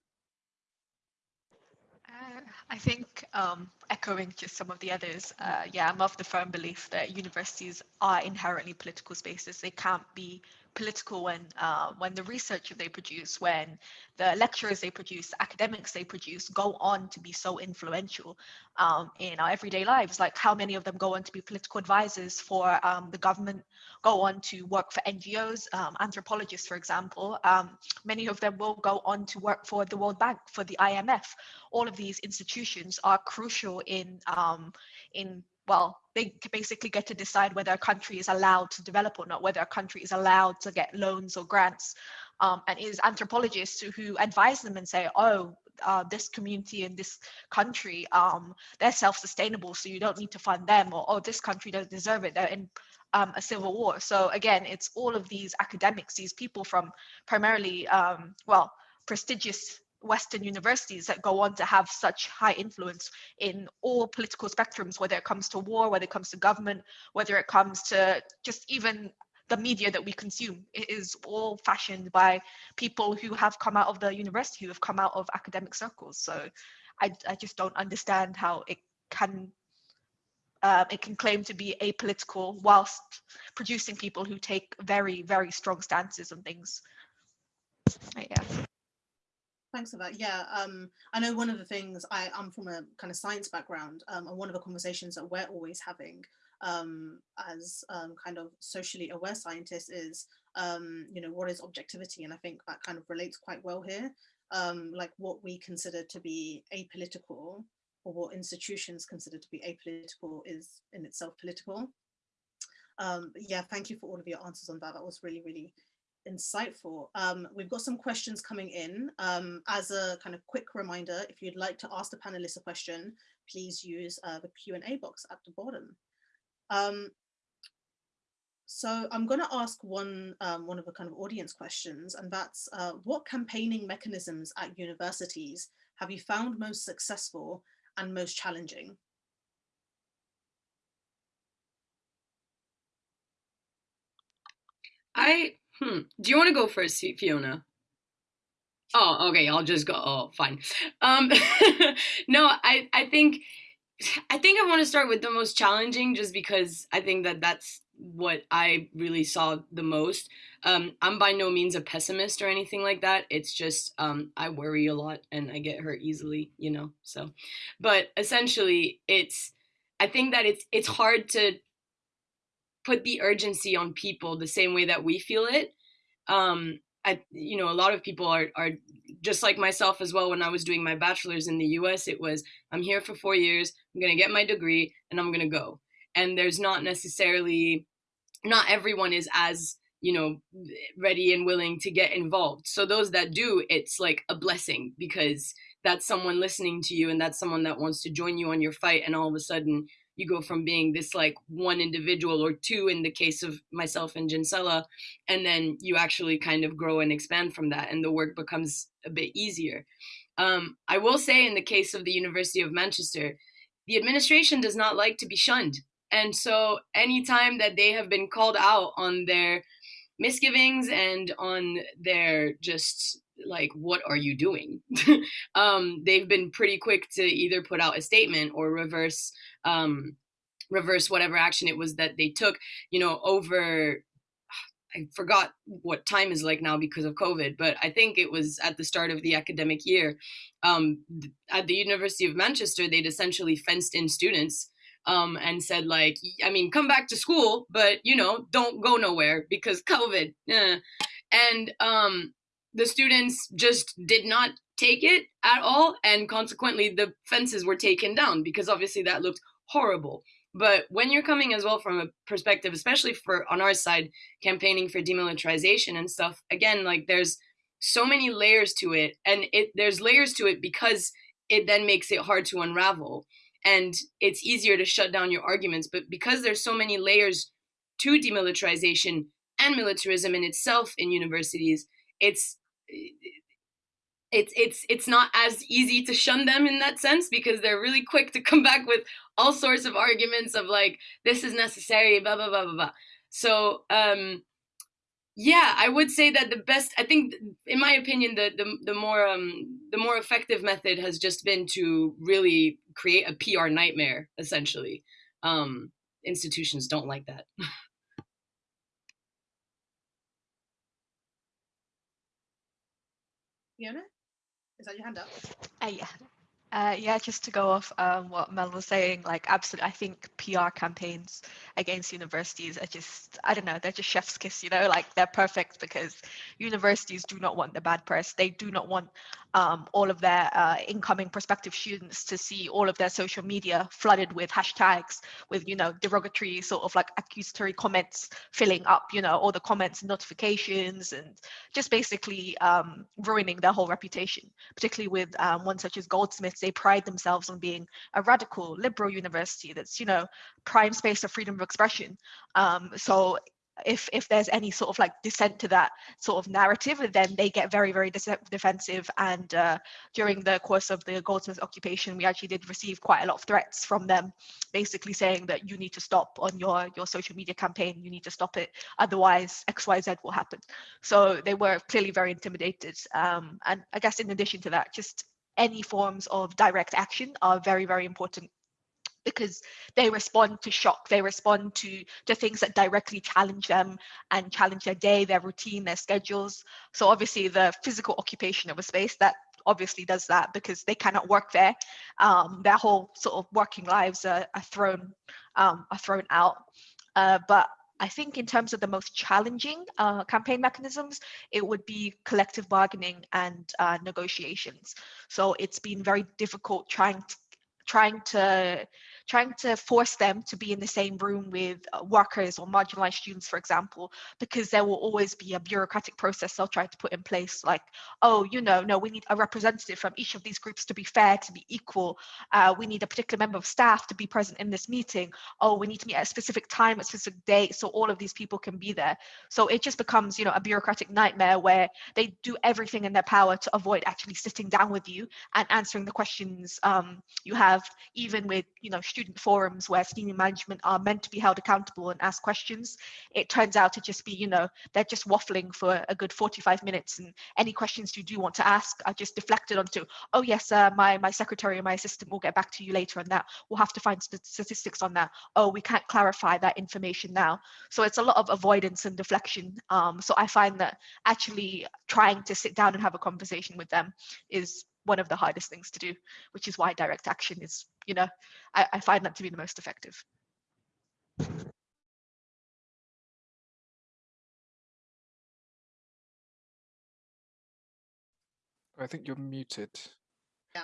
Uh, I think um, echoing just some of the others, uh, yeah, I'm of the firm belief that universities are inherently political spaces. They can't be political when uh, when the research they produce, when the lecturers they produce, academics they produce go on to be so influential um, in our everyday lives. Like how many of them go on to be political advisors for um, the government, go on to work for NGOs, um, anthropologists, for example. Um, many of them will go on to work for the World Bank, for the IMF. All of these institutions are crucial in um, in well, they basically get to decide whether a country is allowed to develop or not, whether a country is allowed to get loans or grants. Um, and it is anthropologists who, advise them and say, oh, uh, this community in this country, um, they're self-sustainable, so you don't need to fund them, or oh, this country doesn't deserve it, they're in um, a civil war. So again, it's all of these academics, these people from primarily, um, well, prestigious Western universities that go on to have such high influence in all political spectrums, whether it comes to war, whether it comes to government, whether it comes to just even the media that we consume. It is all fashioned by people who have come out of the university, who have come out of academic circles. So I, I just don't understand how it can um, it can claim to be apolitical whilst producing people who take very, very strong stances on things. Yeah. Thanks for that. Yeah, um, I know one of the things I, I'm from a kind of science background, um, and one of the conversations that we're always having um, as um, kind of socially aware scientists is, um, you know, what is objectivity? And I think that kind of relates quite well here, um, like what we consider to be apolitical or what institutions consider to be apolitical is in itself political. yeah, thank you for all of your answers on that. That was really, really insightful. Um, we've got some questions coming in. Um, as a kind of quick reminder, if you'd like to ask the panelists a question, please use uh, the Q&A box at the bottom. Um, so I'm going to ask one, um, one of the kind of audience questions, and that's uh, what campaigning mechanisms at universities have you found most successful and most challenging? I Hmm. Do you want to go first, Fiona? Oh, okay. I'll just go. Oh, fine. Um, *laughs* no, I, I think, I think I want to start with the most challenging, just because I think that that's what I really saw the most. Um, I'm by no means a pessimist or anything like that. It's just um, I worry a lot and I get hurt easily, you know. So, but essentially, it's I think that it's it's hard to put the urgency on people the same way that we feel it. Um, I, you know, a lot of people are, are just like myself as well. When I was doing my bachelor's in the US, it was, I'm here for four years, I'm going to get my degree and I'm going to go. And there's not necessarily, not everyone is as, you know, ready and willing to get involved. So those that do, it's like a blessing because that's someone listening to you and that's someone that wants to join you on your fight. And all of a sudden you go from being this like one individual or two in the case of myself and Jinsella, and then you actually kind of grow and expand from that and the work becomes a bit easier. Um, I will say in the case of the University of Manchester, the administration does not like to be shunned. And so anytime that they have been called out on their misgivings and on their just like what are you doing *laughs* um, they've been pretty quick to either put out a statement or reverse um, reverse whatever action it was that they took you know over *sighs* I forgot what time is like now because of COVID, but I think it was at the start of the academic year. Um, at the University of Manchester, they'd essentially fenced in students um, and said like, I mean, come back to school, but you know, don't go nowhere because COVID. Eh. And um, the students just did not take it at all, and consequently, the fences were taken down because obviously that looked horrible. But when you're coming as well from a perspective, especially for on our side, campaigning for demilitarization and stuff, again, like there's so many layers to it, and it there's layers to it because it then makes it hard to unravel and it's easier to shut down your arguments. But because there's so many layers to demilitarization and militarism in itself in universities, it's it's it's it's not as easy to shun them in that sense because they're really quick to come back with all sorts of arguments of like this is necessary blah blah blah blah blah. So um yeah i would say that the best i think in my opinion the the, the more um the more effective method has just been to really create a pr nightmare essentially. Um institutions don't like that *laughs* Fiona, is that your hand up? Uh, yeah. Uh, yeah, just to go off um, what Mel was saying, like absolutely, I think PR campaigns against universities are just, I don't know, they're just chef's kiss, you know, like they're perfect because universities do not want the bad press. They do not want um, all of their uh, incoming prospective students to see all of their social media flooded with hashtags, with, you know, derogatory sort of like accusatory comments filling up, you know, all the comments and notifications and just basically um, ruining their whole reputation, particularly with um, one such as Goldsmiths. They pride themselves on being a radical liberal university that's, you know, prime space of freedom of expression. Um, so if if there's any sort of like dissent to that sort of narrative then they get very very defensive. And uh, during the course of the goldsmith occupation we actually did receive quite a lot of threats from them basically saying that you need to stop on your your social media campaign you need to stop it otherwise xyz will happen. So they were clearly very intimidated. Um, and i guess in addition to that just any forms of direct action are very very important because they respond to shock they respond to to things that directly challenge them and challenge their day their routine their schedules. So obviously the physical occupation of a space that obviously does that because they cannot work there. Um, their whole sort of working lives are, are thrown um, are thrown out. Uh, but I think in terms of the most challenging uh, campaign mechanisms, it would be collective bargaining and uh, negotiations. So it's been very difficult trying to, trying to trying to force them to be in the same room with uh, workers or marginalized students, for example, because there will always be a bureaucratic process they'll try to put in place, like, oh, you know, no, we need a representative from each of these groups to be fair, to be equal. Uh, we need a particular member of staff to be present in this meeting. Oh, we need to meet at a specific time, a specific date, so all of these people can be there. So it just becomes, you know, a bureaucratic nightmare where they do everything in their power to avoid actually sitting down with you and answering the questions um, you have, even with, you know, students student forums where senior management are meant to be held accountable and ask questions, it turns out to just be, you know, they're just waffling for a good 45 minutes and any questions you do want to ask are just deflected onto, oh yes, uh, my, my secretary or my assistant will get back to you later on that. We'll have to find st statistics on that. Oh, we can't clarify that information now. So it's a lot of avoidance and deflection. Um, so I find that actually trying to sit down and have a conversation with them is one of the hardest things to do, which is why direct action is, you know, I, I find that to be the most effective. I think you're muted. Yeah.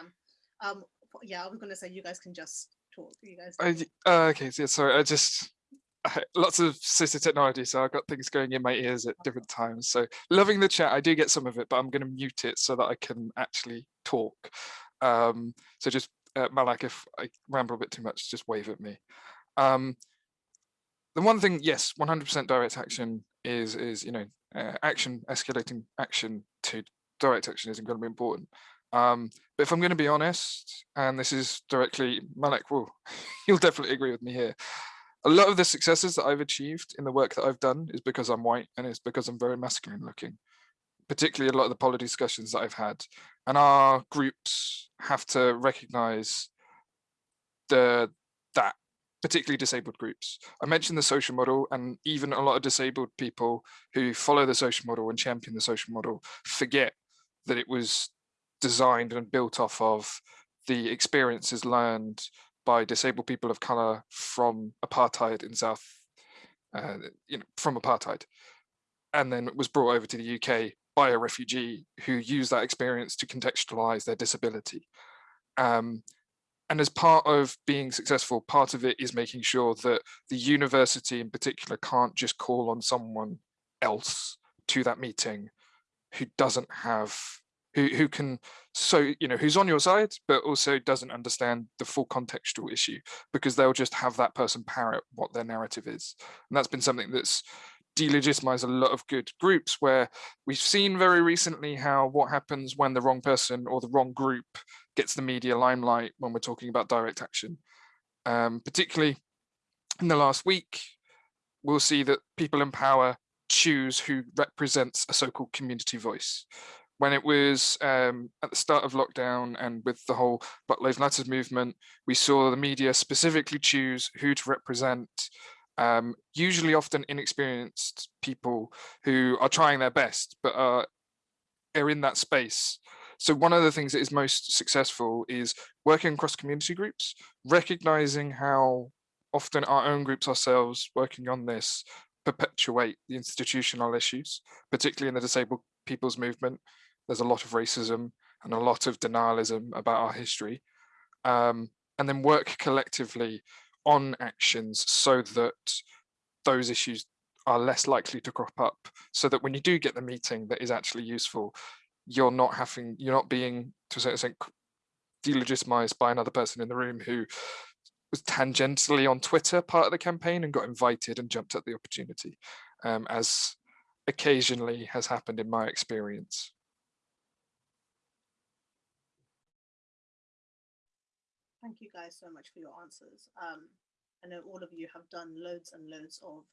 Um. Yeah, I was going to say you guys can just talk. You guys. I, uh, okay. Yeah. Sorry. I just *laughs* lots of assistive technology, so I've got things going in my ears at different times. So loving the chat, I do get some of it, but I'm going to mute it so that I can actually talk. Um, so just uh, Malak, if I ramble a bit too much, just wave at me. Um, the one thing, yes, 100% direct action is, is you know, uh, action, escalating action to direct action is incredibly important. Um, but if I'm going to be honest, and this is directly, Malak will, *laughs* you'll definitely agree with me here. A lot of the successes that I've achieved in the work that I've done is because I'm white and it's because I'm very masculine looking, particularly a lot of the policy discussions that I've had. And our groups have to recognize the that particularly disabled groups. I mentioned the social model and even a lot of disabled people who follow the social model and champion the social model forget that it was designed and built off of the experiences learned by disabled people of color from apartheid in South, uh, you know, from apartheid, and then was brought over to the UK by a refugee who used that experience to contextualize their disability. Um, and as part of being successful, part of it is making sure that the university in particular can't just call on someone else to that meeting who doesn't have who, who can so you know who's on your side but also doesn't understand the full contextual issue because they'll just have that person parrot what their narrative is and that's been something that's delegitimized a lot of good groups where we've seen very recently how what happens when the wrong person or the wrong group gets the media limelight when we're talking about direct action. Um, particularly in the last week we'll see that people in power choose who represents a so-called community voice. When it was um, at the start of lockdown and with the whole Black Lives Matter movement, we saw the media specifically choose who to represent, um, usually often inexperienced people who are trying their best, but are, are in that space. So one of the things that is most successful is working across community groups, recognizing how often our own groups ourselves working on this perpetuate the institutional issues, particularly in the disabled people's movement, there's a lot of racism and a lot of denialism about our history. Um, and then work collectively on actions so that those issues are less likely to crop up so that when you do get the meeting that is actually useful, you're not having, you're not being to a certain extent delegitimized by another person in the room who was tangentially on Twitter part of the campaign and got invited and jumped at the opportunity, um, as occasionally has happened in my experience. Thank you guys so much for your answers. Um, I know all of you have done loads and loads of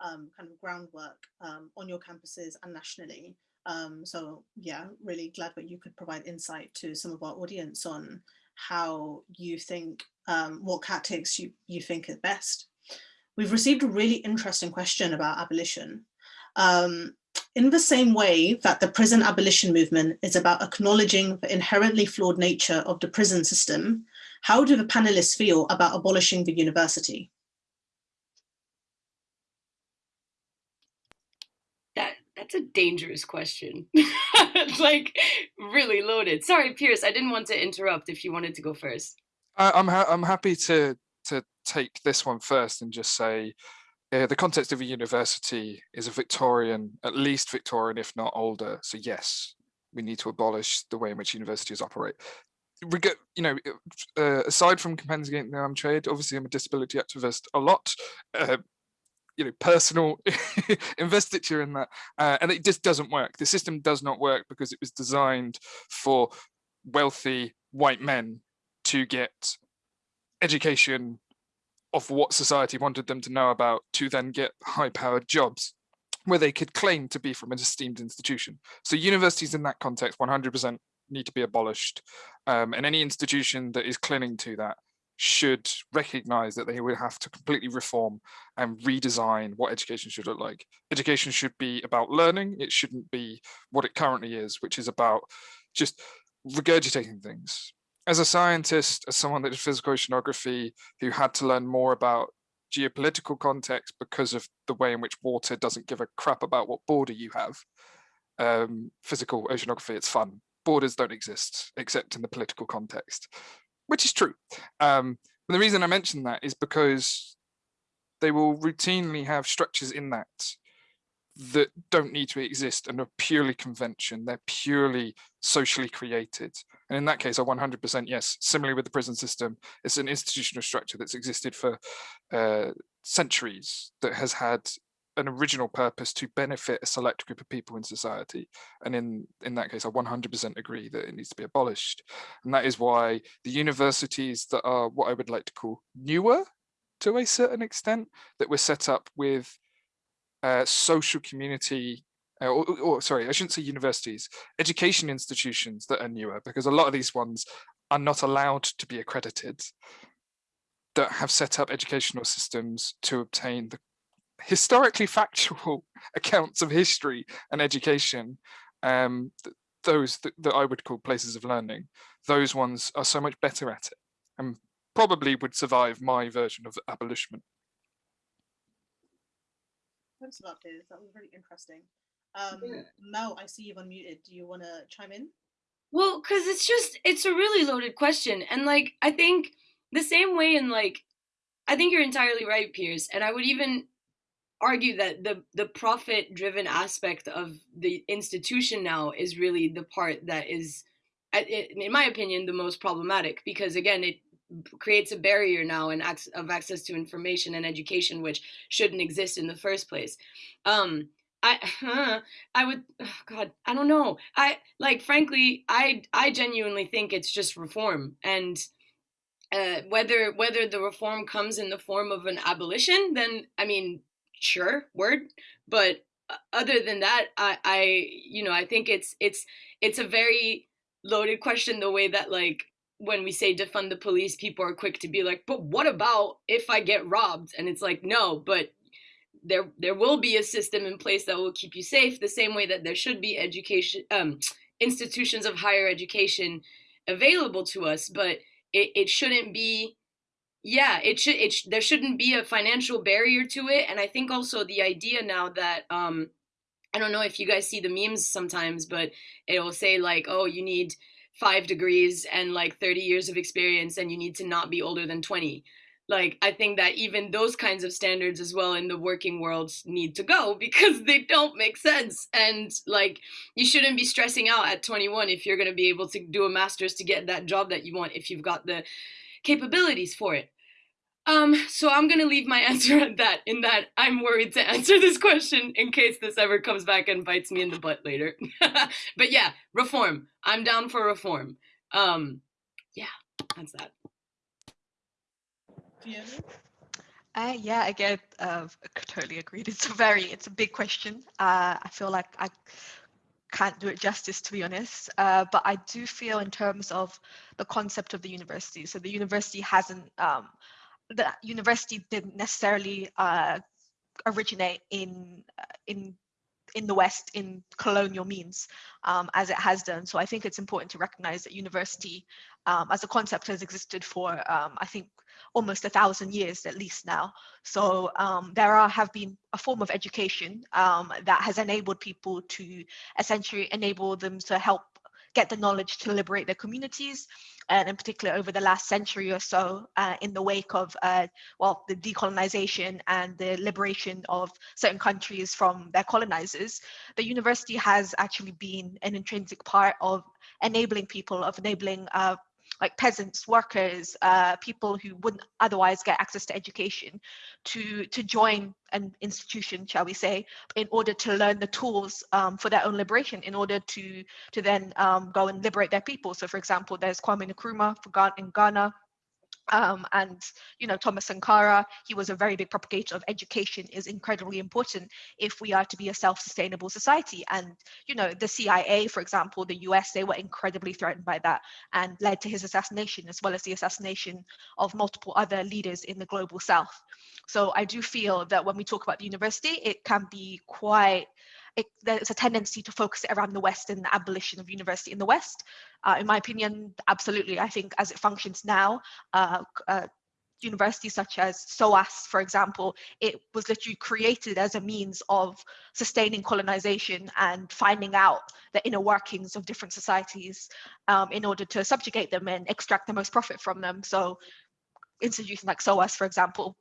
um, kind of groundwork um, on your campuses and nationally. Um, so yeah, really glad that you could provide insight to some of our audience on how you think, um, what tactics you, you think is best. We've received a really interesting question about abolition. Um, in the same way that the prison abolition movement is about acknowledging the inherently flawed nature of the prison system, how do the panelists feel about abolishing the university? That that's a dangerous question. It's *laughs* like really loaded. Sorry, Piers, I didn't want to interrupt if you wanted to go first. I'm ha I'm happy to to take this one first and just say uh, the context of a university is a Victorian, at least Victorian, if not older. So yes, we need to abolish the way in which universities operate you know, uh, aside from compensing against the armed trade, obviously I'm a disability activist a lot. Uh, you know, personal *laughs* investiture in that, uh, and it just doesn't work. The system does not work because it was designed for wealthy white men to get education of what society wanted them to know about to then get high-powered jobs where they could claim to be from an esteemed institution. So universities in that context 100% need to be abolished. Um, and any institution that is clinging to that should recognize that they would have to completely reform and redesign what education should look like. Education should be about learning. It shouldn't be what it currently is, which is about just regurgitating things. As a scientist, as someone that did physical oceanography, who had to learn more about geopolitical context because of the way in which water doesn't give a crap about what border you have. Um, physical oceanography, it's fun borders don't exist except in the political context, which is true. Um, the reason I mention that is because they will routinely have structures in that that don't need to exist and are purely convention. They're purely socially created. And in that case, I 100% yes. Similarly with the prison system, it's an institutional structure that's existed for uh, centuries that has had an original purpose to benefit a select group of people in society. And in, in that case, I 100% agree that it needs to be abolished. And that is why the universities that are what I would like to call newer to a certain extent, that were set up with uh, social community, uh, or, or, sorry, I shouldn't say universities, education institutions that are newer, because a lot of these ones are not allowed to be accredited, that have set up educational systems to obtain the historically factual *laughs* accounts of history and education, um, th those that, that I would call places of learning, those ones are so much better at it and probably would survive my version of abolition. Thanks a lot, Piers. That was really interesting. Um, yeah. Mel, I see you've unmuted. Do you want to chime in? Well, because it's just, it's a really loaded question. And like, I think the same way in like, I think you're entirely right, Piers. And I would even argue that the the profit driven aspect of the institution now is really the part that is in my opinion the most problematic because again it creates a barrier now and of access to information and education which shouldn't exist in the first place. Um I uh, *laughs* I would oh God I don't know. I like frankly I I genuinely think it's just reform and uh, whether whether the reform comes in the form of an abolition then I mean sure word but uh, other than that i i you know i think it's it's it's a very loaded question the way that like when we say defund the police people are quick to be like but what about if i get robbed? And it's like no but there there will be a system in place that will keep you safe the same way that there should be education um institutions of higher education available to us but it, it shouldn't be yeah it should it sh there shouldn't be a financial barrier to it and i think also the idea now that um i don't know if you guys see the memes sometimes but it'll say like oh you need five degrees and like 30 years of experience and you need to not be older than 20 like i think that even those kinds of standards as well in the working world need to go *laughs* because they don't make sense and like you shouldn't be stressing out at 21 if you're going to be able to do a master's to get that job that you want if you've got the capabilities for it. Um, so I'm gonna leave my *laughs* answer at that, in that I'm worried to answer this question in case this ever comes back and bites me in the butt later. *laughs* but yeah, reform. I'm down for reform. Um, yeah, that's that. Yeah. Uh, yeah, again, uh, totally agreed. It's a very, it's a big question. Uh, I feel like I can't do it justice to be honest uh, but i do feel in terms of the concept of the university so the university hasn't um, the university didn't necessarily uh, originate in uh, in in the West in colonial means um, as it has done. So I think it's important to recognize that university um, as a concept has existed for, um, I think, almost a thousand years at least now. So um, there are, have been a form of education um, that has enabled people to essentially enable them to help get the knowledge to liberate their communities and in particular over the last century or so uh, in the wake of uh, well the decolonization and the liberation of certain countries from their colonizers the university has actually been an intrinsic part of enabling people of enabling uh, like peasants, workers, uh, people who wouldn't otherwise get access to education, to to join an institution, shall we say, in order to learn the tools um, for their own liberation, in order to to then um, go and liberate their people. So, for example, there's Kwame Nkrumah for in Ghana, um, and you know Thomas Sankara, he was a very big propagator of education is incredibly important if we are to be a self-sustainable society. And you know the CIA, for example, the US, they were incredibly threatened by that and led to his assassination as well as the assassination of multiple other leaders in the global South. So I do feel that when we talk about the university, it can be quite it, there's a tendency to focus around the West and the abolition of university in the West. Uh, in my opinion, absolutely. I think as it functions now, uh, uh, universities such as SOAS, for example, it was literally created as a means of sustaining colonization and finding out the inner workings of different societies um, in order to subjugate them and extract the most profit from them. So institutions like SOAS, for example,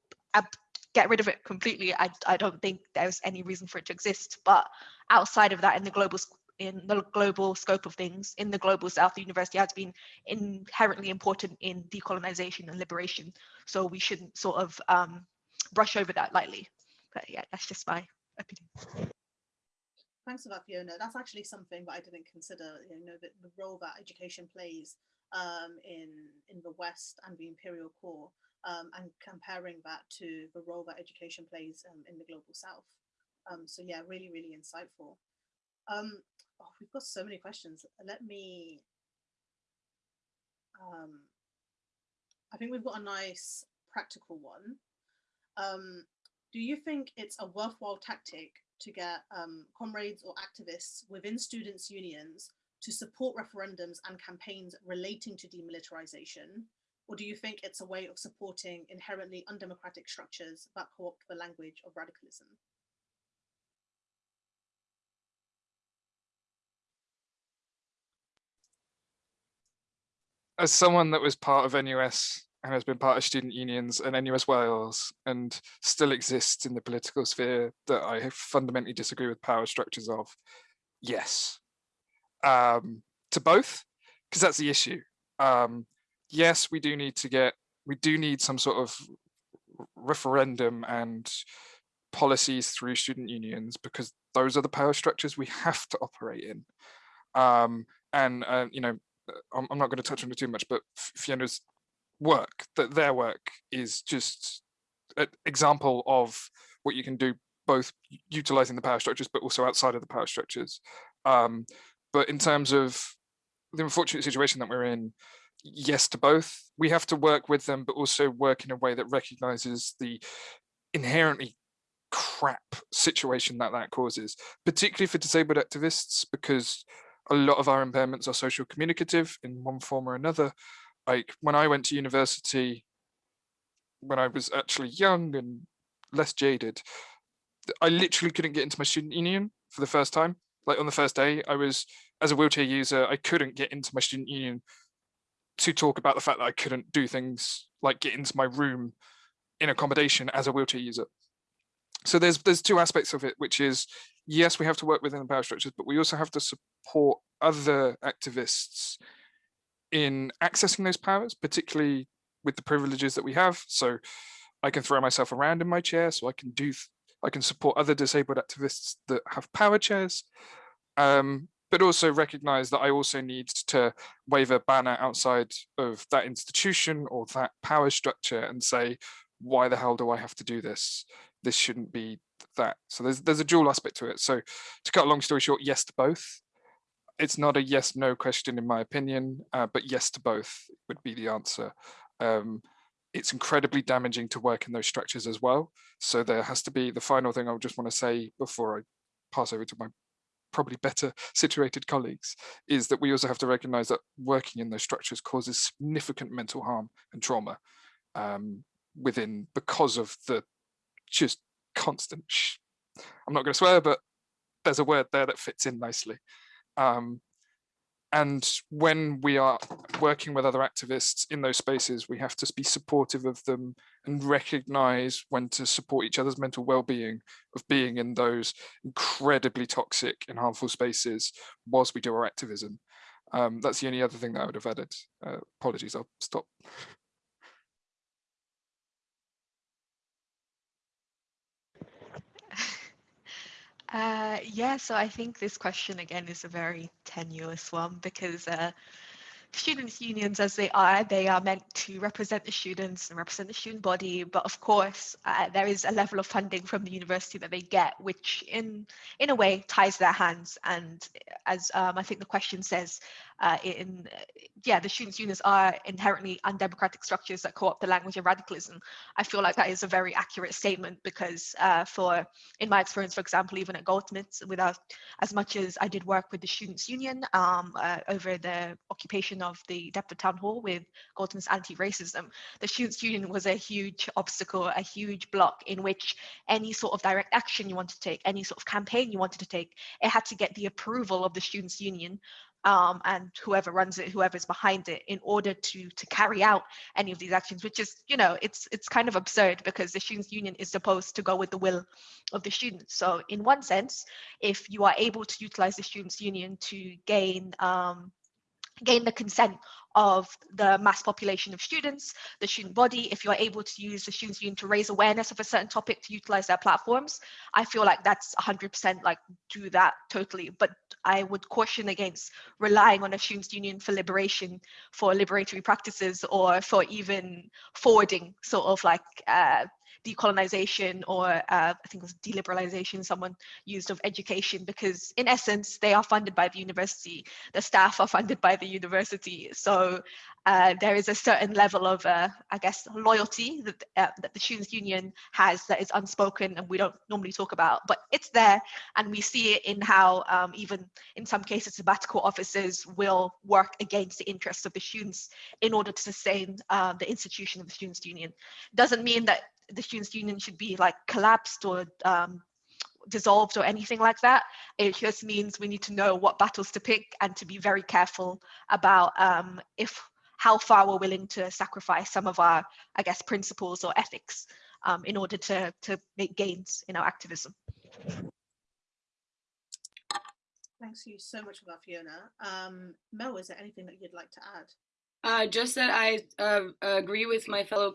get rid of it completely, I, I don't think there's any reason for it to exist. But outside of that, in the global in the global scope of things, in the global south, the university has been inherently important in decolonization and liberation. So we shouldn't sort of um, brush over that lightly. But yeah, that's just my opinion. Thanks for that, Fiona. That's actually something that I didn't consider, you know, the, the role that education plays um, in, in the West and the imperial core um, and comparing that to the role that education plays um, in the global South. Um, so yeah, really, really insightful. Um, oh, we've got so many questions. Let me, um, I think we've got a nice practical one. Um, do you think it's a worthwhile tactic to get comrades or activists within students' unions to support referendums and campaigns relating to demilitarization? Or do you think it's a way of supporting inherently undemocratic structures that co-opt the language of radicalism? As someone that was part of NUS and has been part of student unions and NUS Wales and still exists in the political sphere that I fundamentally disagree with power structures of, yes. Um, to both, because that's the issue. Um, yes, we do need to get, we do need some sort of referendum and policies through student unions because those are the power structures we have to operate in. Um, and, uh, you know, I'm, I'm not going to touch on it too much, but Fiona's work, that their work is just an example of what you can do both utilizing the power structures but also outside of the power structures um, but in terms of the unfortunate situation that we're in yes to both we have to work with them but also work in a way that recognizes the inherently crap situation that that causes particularly for disabled activists because a lot of our impairments are social communicative in one form or another like when I went to university, when I was actually young and less jaded, I literally couldn't get into my student union for the first time. Like on the first day, I was, as a wheelchair user, I couldn't get into my student union to talk about the fact that I couldn't do things like get into my room in accommodation as a wheelchair user. So there's there's two aspects of it, which is yes, we have to work within the power structures, but we also have to support other activists in accessing those powers, particularly with the privileges that we have. So I can throw myself around in my chair, so I can do, I can support other disabled activists that have power chairs, um, but also recognize that I also need to wave a banner outside of that institution or that power structure and say, why the hell do I have to do this? This shouldn't be that. So there's there's a dual aspect to it. So to cut a long story short, yes to both it's not a yes no question in my opinion uh, but yes to both would be the answer um, it's incredibly damaging to work in those structures as well so there has to be the final thing i just want to say before i pass over to my probably better situated colleagues is that we also have to recognize that working in those structures causes significant mental harm and trauma um, within because of the just constant i'm not going to swear but there's a word there that fits in nicely. Um, and when we are working with other activists in those spaces, we have to be supportive of them and recognize when to support each other's mental well-being of being in those incredibly toxic and harmful spaces whilst we do our activism. Um, that's the only other thing that I would have added. Uh, apologies, I'll stop. Uh, yeah, so I think this question again is a very tenuous one because uh, students unions as they are they are meant to represent the students and represent the student body but of course uh, there is a level of funding from the university that they get which in in a way ties their hands and as um, i think the question says uh, in yeah the students unions are inherently undemocratic structures that co-opt the language of radicalism. I feel like that is a very accurate statement because uh, for in my experience for example even at goldsmiths without as much as i did work with the students union um, uh, over the occupation of the Deptford Town Hall with Goldsmiths anti-racism, the students' union was a huge obstacle, a huge block in which any sort of direct action you wanted to take, any sort of campaign you wanted to take, it had to get the approval of the students' union um, and whoever runs it, whoever's behind it, in order to to carry out any of these actions, which is, you know, it's it's kind of absurd because the students' union is supposed to go with the will of the students. So in one sense, if you are able to utilize the students' union to gain um, gain the consent of the mass population of students, the student body, if you're able to use the students union to raise awareness of a certain topic to utilize their platforms, I feel like that's 100% like do that totally. But I would caution against relying on a students union for liberation, for liberatory practices, or for even forwarding sort of like uh, decolonization or uh, I think it was deliberalization someone used of education because in essence they are funded by the university the staff are funded by the university so uh, there is a certain level of uh, I guess loyalty that, uh, that the students union has that is unspoken and we don't normally talk about but it's there and we see it in how um, even in some cases sabbatical officers will work against the interests of the students in order to sustain uh, the institution of the students union. Doesn't mean that the students union should be like collapsed or um, dissolved or anything like that. It just means we need to know what battles to pick and to be very careful about um, if how far we're willing to sacrifice some of our, I guess, principles or ethics um, in order to, to make gains in our activism. Thanks you so much for that, Fiona. Um, Mel, is there anything that you'd like to add? Uh, just that I uh, agree with my fellow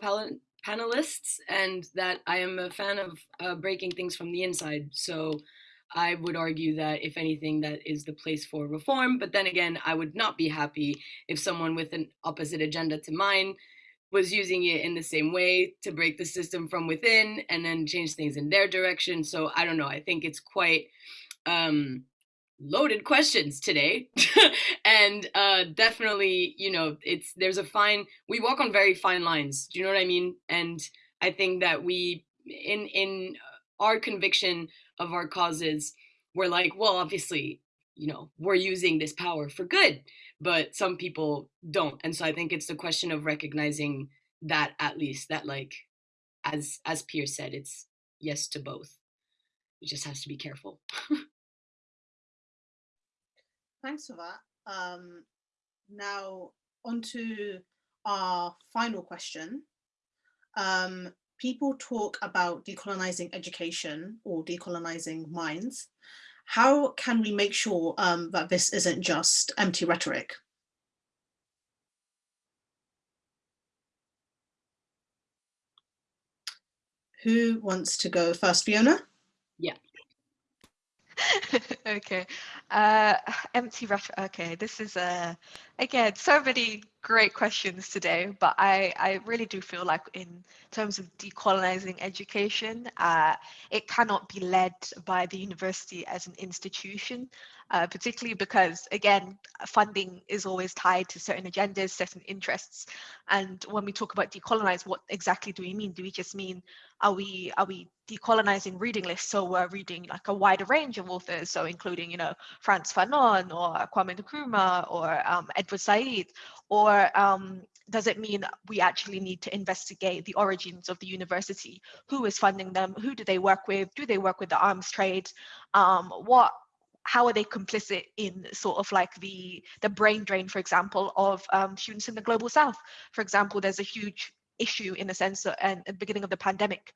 panelists and that I am a fan of uh, breaking things from the inside. So I would argue that if anything, that is the place for reform. But then again, I would not be happy if someone with an opposite agenda to mine was using it in the same way to break the system from within and then change things in their direction. So I don't know. I think it's quite um, loaded questions today. *laughs* And uh definitely you know it's there's a fine we walk on very fine lines. Do you know what i mean? And i think that we in in our conviction of our causes we're like well obviously you know we're using this power for good but some people don't. And so i think it's the question of recognizing that at least that like as as Piers said it's yes to both. It just has to be careful *laughs* Thanks for that. Um, now on to our final question. Um, people talk about decolonizing education or decolonizing minds. How can we make sure um, that this isn't just empty rhetoric? Who wants to go first, Fiona? *laughs* Okay. Uh, *sighs* empty rhetoric. Okay, this is a again so many great questions today, but I I really do feel like in terms of decolonizing education, uh, it cannot be led by the university as an institution uh, particularly because, again, funding is always tied to certain agendas, certain interests. And when we talk about decolonize, what exactly do we mean? Do we just mean, are we, are we decolonizing reading lists? So we're reading like a wider range of authors, so including, you know, Frantz Fanon or Kwame Nkrumah or um, Edward Said, or um, does it mean we actually need to investigate the origins of the university? Who is funding them? Who do they work with? Do they work with the arms trade? Um, what how are they complicit in sort of like the the brain drain, for example, of um, students in the global south? For example, there's a huge issue in the sense that at the beginning of the pandemic,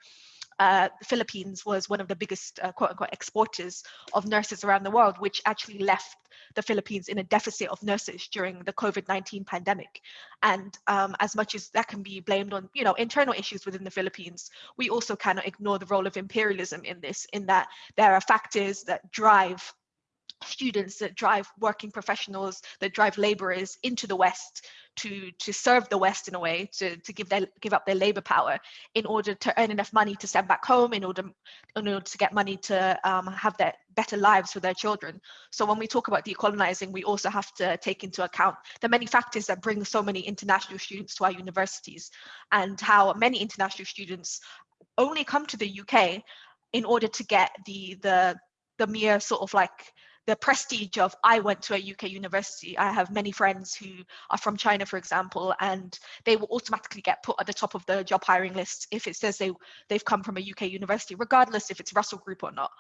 uh, the Philippines was one of the biggest uh, quote unquote exporters of nurses around the world, which actually left the Philippines in a deficit of nurses during the COVID-19 pandemic. And um, as much as that can be blamed on, you know, internal issues within the Philippines, we also cannot ignore the role of imperialism in this, in that there are factors that drive students that drive working professionals that drive laborers into the west to to serve the west in a way to to give their give up their labor power in order to earn enough money to send back home in order in order to get money to um, have their better lives for their children. So when we talk about decolonizing we also have to take into account the many factors that bring so many international students to our universities and how many international students only come to the uk in order to get the the the mere sort of like the prestige of I went to a UK university. I have many friends who are from China, for example, and they will automatically get put at the top of the job hiring list if it says they they've come from a UK university, regardless if it's Russell Group or not.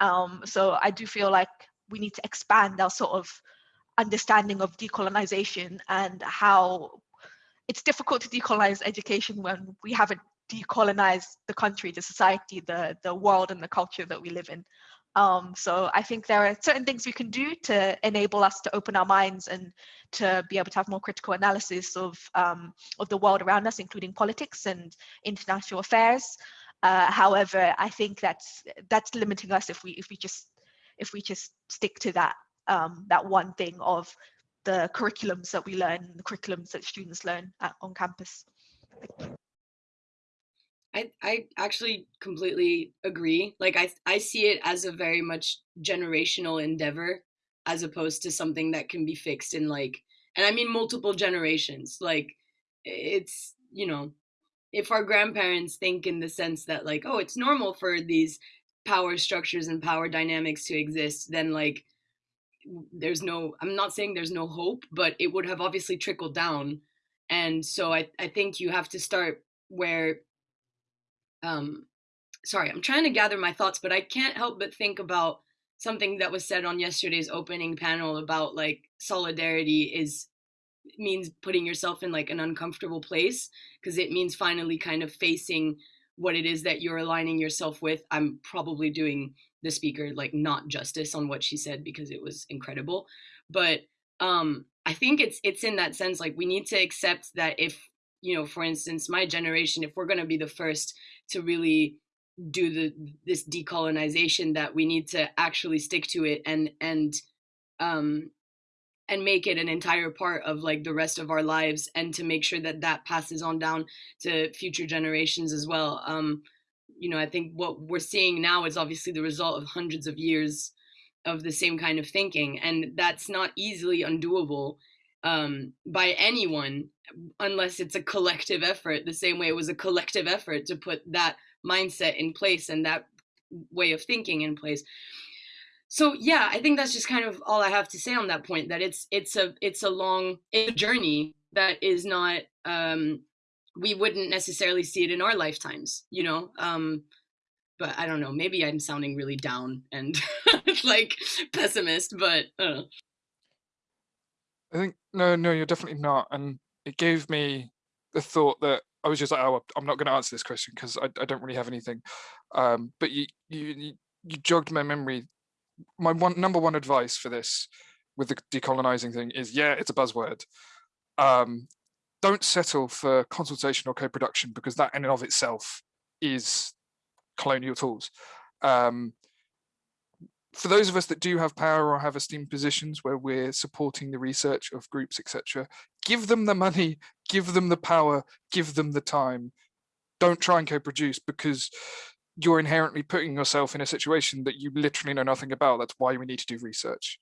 Um, so I do feel like we need to expand our sort of understanding of decolonization and how it's difficult to decolonize education when we haven't decolonized the country, the society, the, the world and the culture that we live in. Um, so I think there are certain things we can do to enable us to open our minds and to be able to have more critical analysis of um, of the world around us, including politics and international affairs. Uh, however, I think that's that's limiting us if we if we just if we just stick to that um, that one thing of the curriculums that we learn, the curriculums that students learn at, on campus. I, I actually completely agree. Like I I see it as a very much generational endeavor as opposed to something that can be fixed in like and I mean multiple generations. Like it's, you know, if our grandparents think in the sense that like, oh, it's normal for these power structures and power dynamics to exist, then like there's no I'm not saying there's no hope, but it would have obviously trickled down. And so I, I think you have to start where um, sorry, I'm trying to gather my thoughts, but I can't help but think about something that was said on yesterday's opening panel about like solidarity is means putting yourself in like an uncomfortable place because it means finally kind of facing what it is that you're aligning yourself with. I'm probably doing the speaker like not justice on what she said because it was incredible, but um I think it's it's in that sense like we need to accept that if you know for instance my generation if we're going to be the first to really do the this decolonization that we need to actually stick to it and and um and make it an entire part of like the rest of our lives and to make sure that that passes on down to future generations as well. Um you know i think what we're seeing now is obviously the result of hundreds of years of the same kind of thinking and that's not easily undoable um, by anyone unless it's a collective effort the same way it was a collective effort to put that mindset in place and that way of thinking in place so yeah i think that's just kind of all i have to say on that point that it's it's a it's a long it's a journey that is not um we wouldn't necessarily see it in our lifetimes you know um but i don't know maybe i'm sounding really down and *laughs* like pessimist but uh. I think no, no, you're definitely not. And it gave me the thought that I was just like, oh, I'm not going to answer this question because I, I don't really have anything. Um, but you, you, you jogged my memory. My one number one advice for this with the decolonizing thing is, yeah, it's a buzzword. Um, don't settle for consultation or co-production because that in and of itself is colonial tools. Um, for those of us that do have power or have esteemed positions where we're supporting the research of groups, etc., give them the money, give them the power, give them the time. Don't try and co-produce because you're inherently putting yourself in a situation that you literally know nothing about. That's why we need to do research.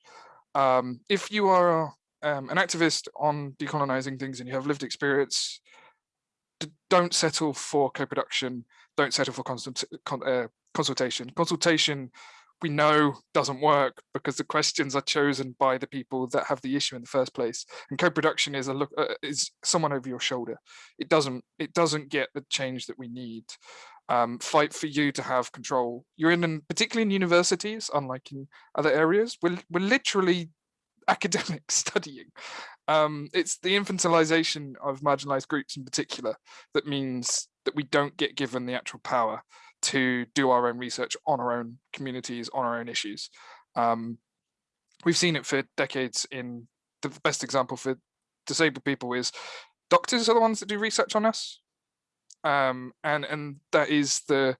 Um, if you are um, an activist on decolonizing things and you have lived experience, don't settle for co-production, don't settle for constant, con uh, consultation. Consultation we know doesn't work because the questions are chosen by the people that have the issue in the first place. And co-production is a look uh, is someone over your shoulder. It doesn't it doesn't get the change that we need. Um, fight for you to have control. You're in particularly in universities unlike in other areas we're, we're literally *laughs* academic studying. Um, it's the infantilization of marginalized groups in particular that means that we don't get given the actual power to do our own research on our own communities, on our own issues. Um, we've seen it for decades in the best example for disabled people is doctors are the ones that do research on us. Um, and, and that is the,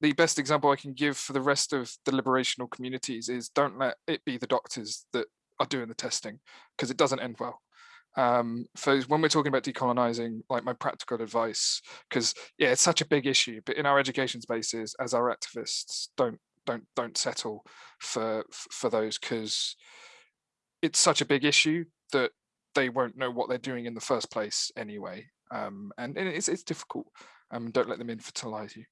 the best example I can give for the rest of the liberational communities is don't let it be the doctors that are doing the testing because it doesn't end well um so when we're talking about decolonizing like my practical advice because yeah it's such a big issue but in our education spaces as our activists don't don't don't settle for for those because it's such a big issue that they won't know what they're doing in the first place anyway um and, it's, it's difficult um don't let them infantilize you.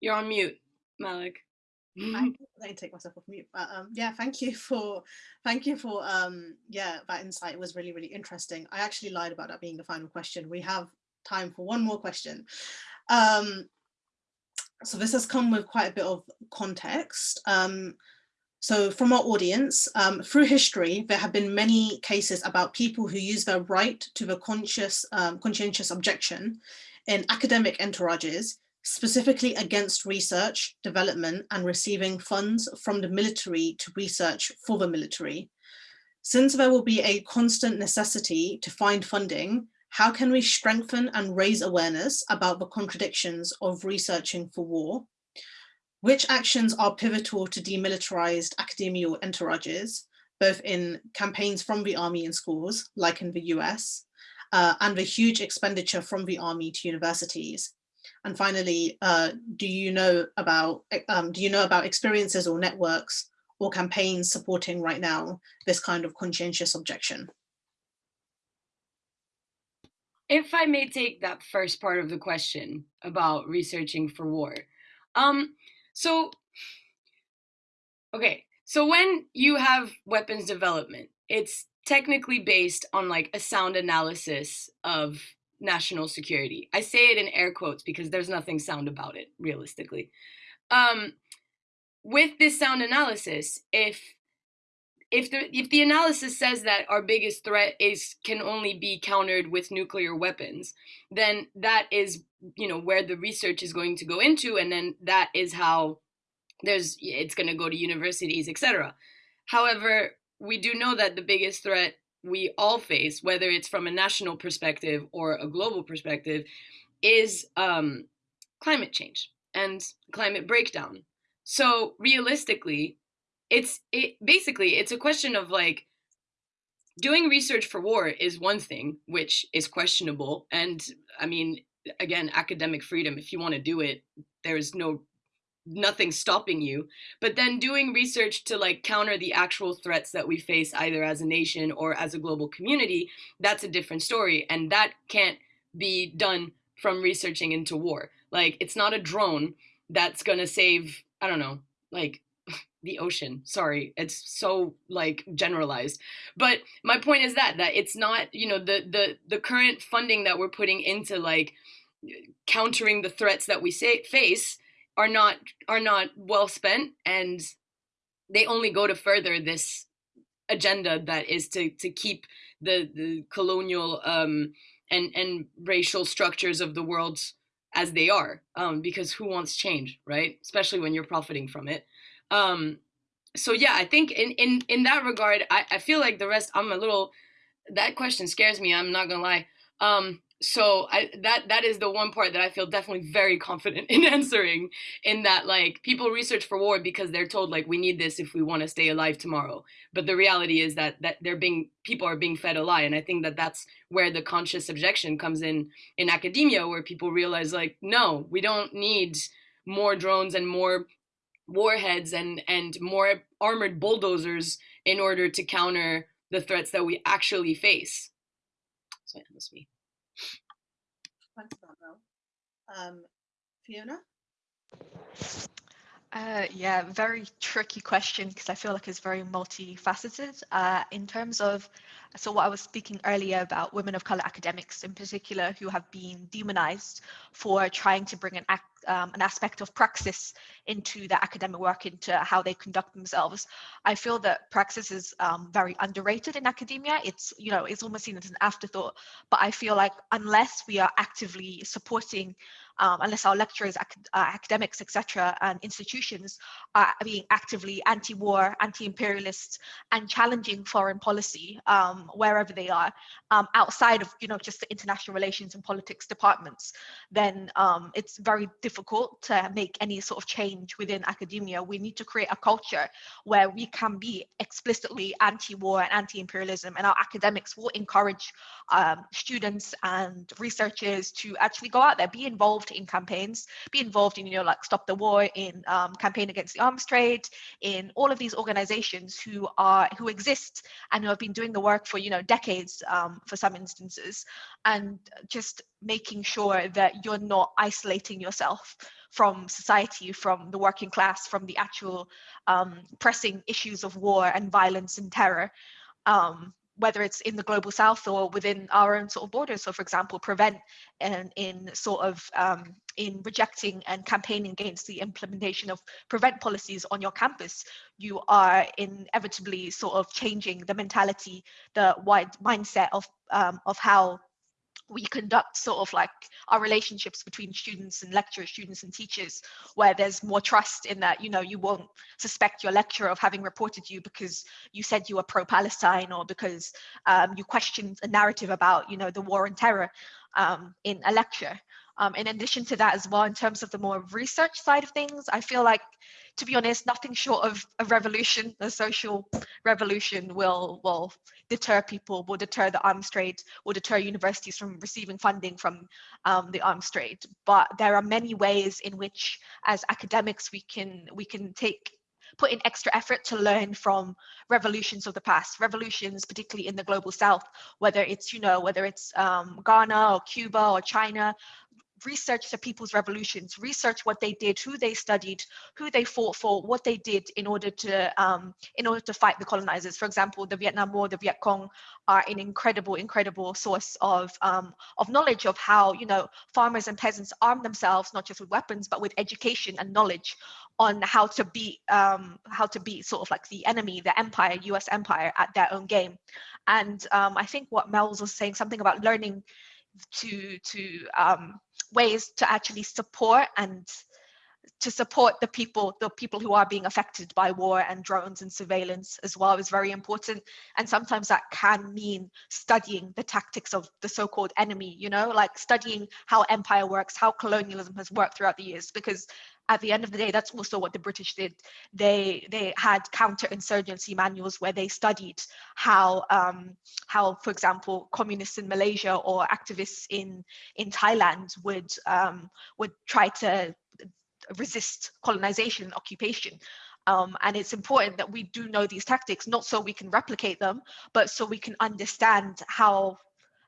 You're on mute Malak I *laughs* can take myself off mute. But um, yeah, thank you for thank you for um, yeah that insight. It was really really interesting. I actually lied about that being the final question. We have time for one more question. Um, so this has come with quite a bit of context. Um, so from our audience, um, through history, there have been many cases about people who use their right to the conscious, um, conscientious objection in academic entourages, specifically against research, development, and receiving funds from the military to research for the military. Since there will be a constant necessity to find funding, how can we strengthen and raise awareness about the contradictions of researching for war? Which actions are pivotal to demilitarized academial entourages, both in campaigns from the army in schools, like in the US, uh, and the huge expenditure from the army to universities? And finally, uh, do you know about um, do you know about experiences or networks or campaigns supporting right now this kind of conscientious objection? If I may take that first part of the question about researching for war. Um, so, okay, so when you have weapons development, it's technically based on like a sound analysis of national security. I say it in air quotes because there's nothing sound about it, realistically. Um, with this sound analysis, if if the if the analysis says that our biggest threat is can only be countered with nuclear weapons, then that is you know where the research is going to go into, and then that is how there's it's going to go to universities, etc. However, we do know that the biggest threat we all face, whether it's from a national perspective or a global perspective, is um, climate change and climate breakdown. So realistically, it's it basically it's a question of like doing research for war is one thing, which is questionable. And I mean, again, academic freedom, if you want to do it, there's no nothing stopping you but then doing research to like counter the actual threats that we face either as a nation or as a global community that's a different story and that can't be done from researching into war. Like it's not a drone that's going to save i don't know like *laughs* the ocean. Sorry it's so like generalized. But my point is that that it's not you know the the the current funding that we're putting into like countering the threats that we say, face are not are not well spent and they only go to further this agenda that is to to keep the the colonial um and and racial structures of the world as they are um because who wants change right? Especially when you're profiting from it. Um so yeah i think in in in that regard i i feel like the rest i'm a little that question scares me i'm not gonna lie. Um so I, that that is the one part that I feel definitely very confident *laughs* in answering. In that, like people research for war because they're told like we need this if we want to stay alive tomorrow. But the reality is that that they're being people are being fed a lie, and I think that that's where the conscious objection comes in in academia, where people realize like no, we don't need more drones and more warheads and and more armored bulldozers in order to counter the threats that we actually face. So that was me. Thanks for that, Um, Fiona? Uh, yeah, very tricky question because I feel like it's very multifaceted. Uh, in terms of, so what I was speaking earlier about women of color academics in particular who have been demonized for trying to bring an um, an aspect of praxis into their academic work, into how they conduct themselves. I feel that praxis is um, very underrated in academia. It's, you know, it's almost seen as an afterthought, but I feel like unless we are actively supporting um, unless our lecturers, ac uh, academics, etc., and institutions are being actively anti-war, anti-imperialist, and challenging foreign policy um, wherever they are, um, outside of you know just the international relations and politics departments, then um, it's very difficult to make any sort of change within academia. We need to create a culture where we can be explicitly anti-war and anti-imperialism, and our academics will encourage um, students and researchers to actually go out there, be involved in campaigns, be involved in, you know, like Stop the War, in um, Campaign Against the Arms Trade, in all of these organizations who are, who exist and who have been doing the work for, you know, decades um, for some instances, and just making sure that you're not isolating yourself from society, from the working class, from the actual um, pressing issues of war and violence and terror. Um, whether it's in the global south or within our own sort of borders. So for example, prevent and in sort of um, in rejecting and campaigning against the implementation of prevent policies on your campus, you are inevitably sort of changing the mentality, the wide mindset of um, of how we conduct sort of like our relationships between students and lecturers, students and teachers, where there's more trust in that, you know, you won't suspect your lecturer of having reported you because you said you were pro-Palestine or because um, you questioned a narrative about, you know, the war and terror um, in a lecture. Um, in addition to that as well, in terms of the more research side of things, I feel like, to be honest, nothing short of a revolution, a social revolution will, will deter people, will deter the arms trade, will deter universities from receiving funding from um, the arms trade. But there are many ways in which, as academics, we can we can take put in extra effort to learn from revolutions of the past, revolutions, particularly in the global south, whether it's, you know, whether it's um, Ghana or Cuba or China, research the people's revolutions, research what they did, who they studied, who they fought for, what they did in order to um, in order to fight the colonizers. For example, the Vietnam War, the Viet Cong are an incredible, incredible source of um, of knowledge of how you know farmers and peasants armed themselves not just with weapons but with education and knowledge on how to beat um, how to beat sort of like the enemy, the empire, U.S. empire at their own game. And um, I think what Mel's was saying something about learning to to um, ways to actually support and to support the people, the people who are being affected by war and drones and surveillance as well is very important. And sometimes that can mean studying the tactics of the so-called enemy, you know, like studying how empire works, how colonialism has worked throughout the years, because at the end of the day, that's also what the British did. They they had counterinsurgency manuals where they studied how um, how, for example, communists in Malaysia or activists in in Thailand would um, would try to resist colonization and occupation. Um, and it's important that we do know these tactics, not so we can replicate them, but so we can understand how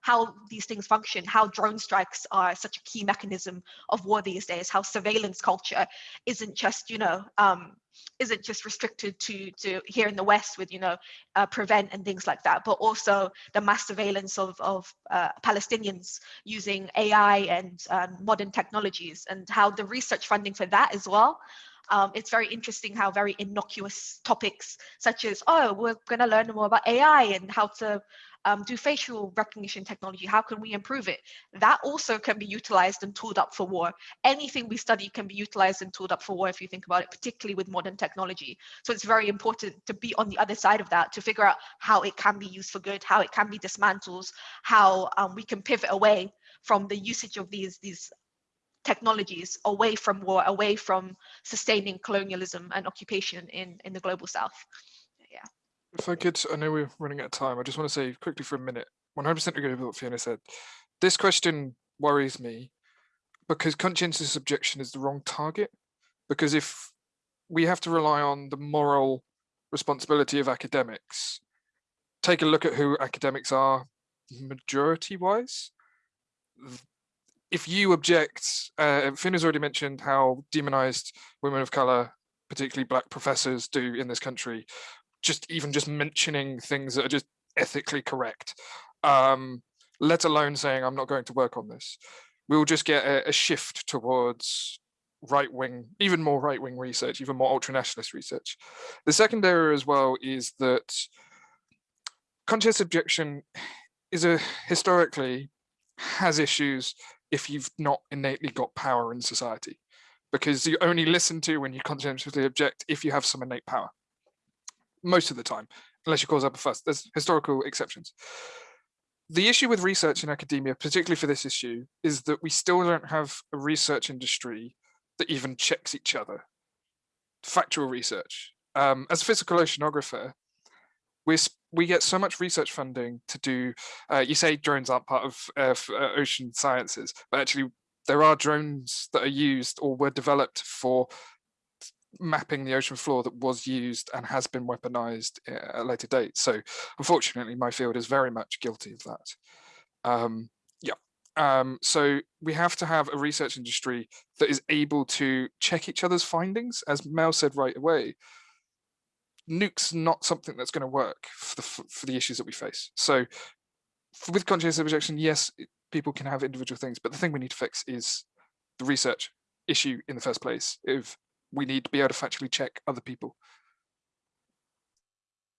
how these things function, how drone strikes are such a key mechanism of war these days, how surveillance culture isn't just, you know, um, isn't just restricted to to here in the West with you know uh, prevent and things like that, but also the mass surveillance of of uh, Palestinians using AI and um, modern technologies, and how the research funding for that as well. Um, it's very interesting how very innocuous topics such as oh we're going to learn more about AI and how to um, do facial recognition technology? How can we improve it? That also can be utilized and tooled up for war. Anything we study can be utilized and tooled up for war if you think about it, particularly with modern technology. So it's very important to be on the other side of that, to figure out how it can be used for good, how it can be dismantled, how um, we can pivot away from the usage of these, these technologies away from war, away from sustaining colonialism and occupation in, in the global south. If I could, I know we're running out of time. I just want to say quickly for a minute, 100% agree with what Fiona said. This question worries me because conscientious objection is the wrong target. Because if we have to rely on the moral responsibility of academics, take a look at who academics are majority wise. If you object, uh, Fiona's already mentioned how demonized women of color, particularly black professors do in this country just even just mentioning things that are just ethically correct, um, let alone saying I'm not going to work on this. We'll just get a, a shift towards right-wing, even more right-wing research, even more ultra-nationalist research. The second area as well is that conscious objection is a historically has issues if you've not innately got power in society because you only listen to when you conscientiously object if you have some innate power most of the time, unless you cause up a fuss. There's historical exceptions. The issue with research in academia, particularly for this issue, is that we still don't have a research industry that even checks each other. Factual research. Um, as a physical oceanographer, we we get so much research funding to do. Uh, you say drones aren't part of uh, uh, ocean sciences, but actually there are drones that are used or were developed for mapping the ocean floor that was used and has been weaponized at a later date. So unfortunately, my field is very much guilty of that. Um, yeah. Um, so we have to have a research industry that is able to check each other's findings, as Mel said right away. Nukes not something that's going to work for the for the issues that we face. So with conscious objection, yes, people can have individual things, but the thing we need to fix is the research issue in the first place. If we need to be able to factually check other people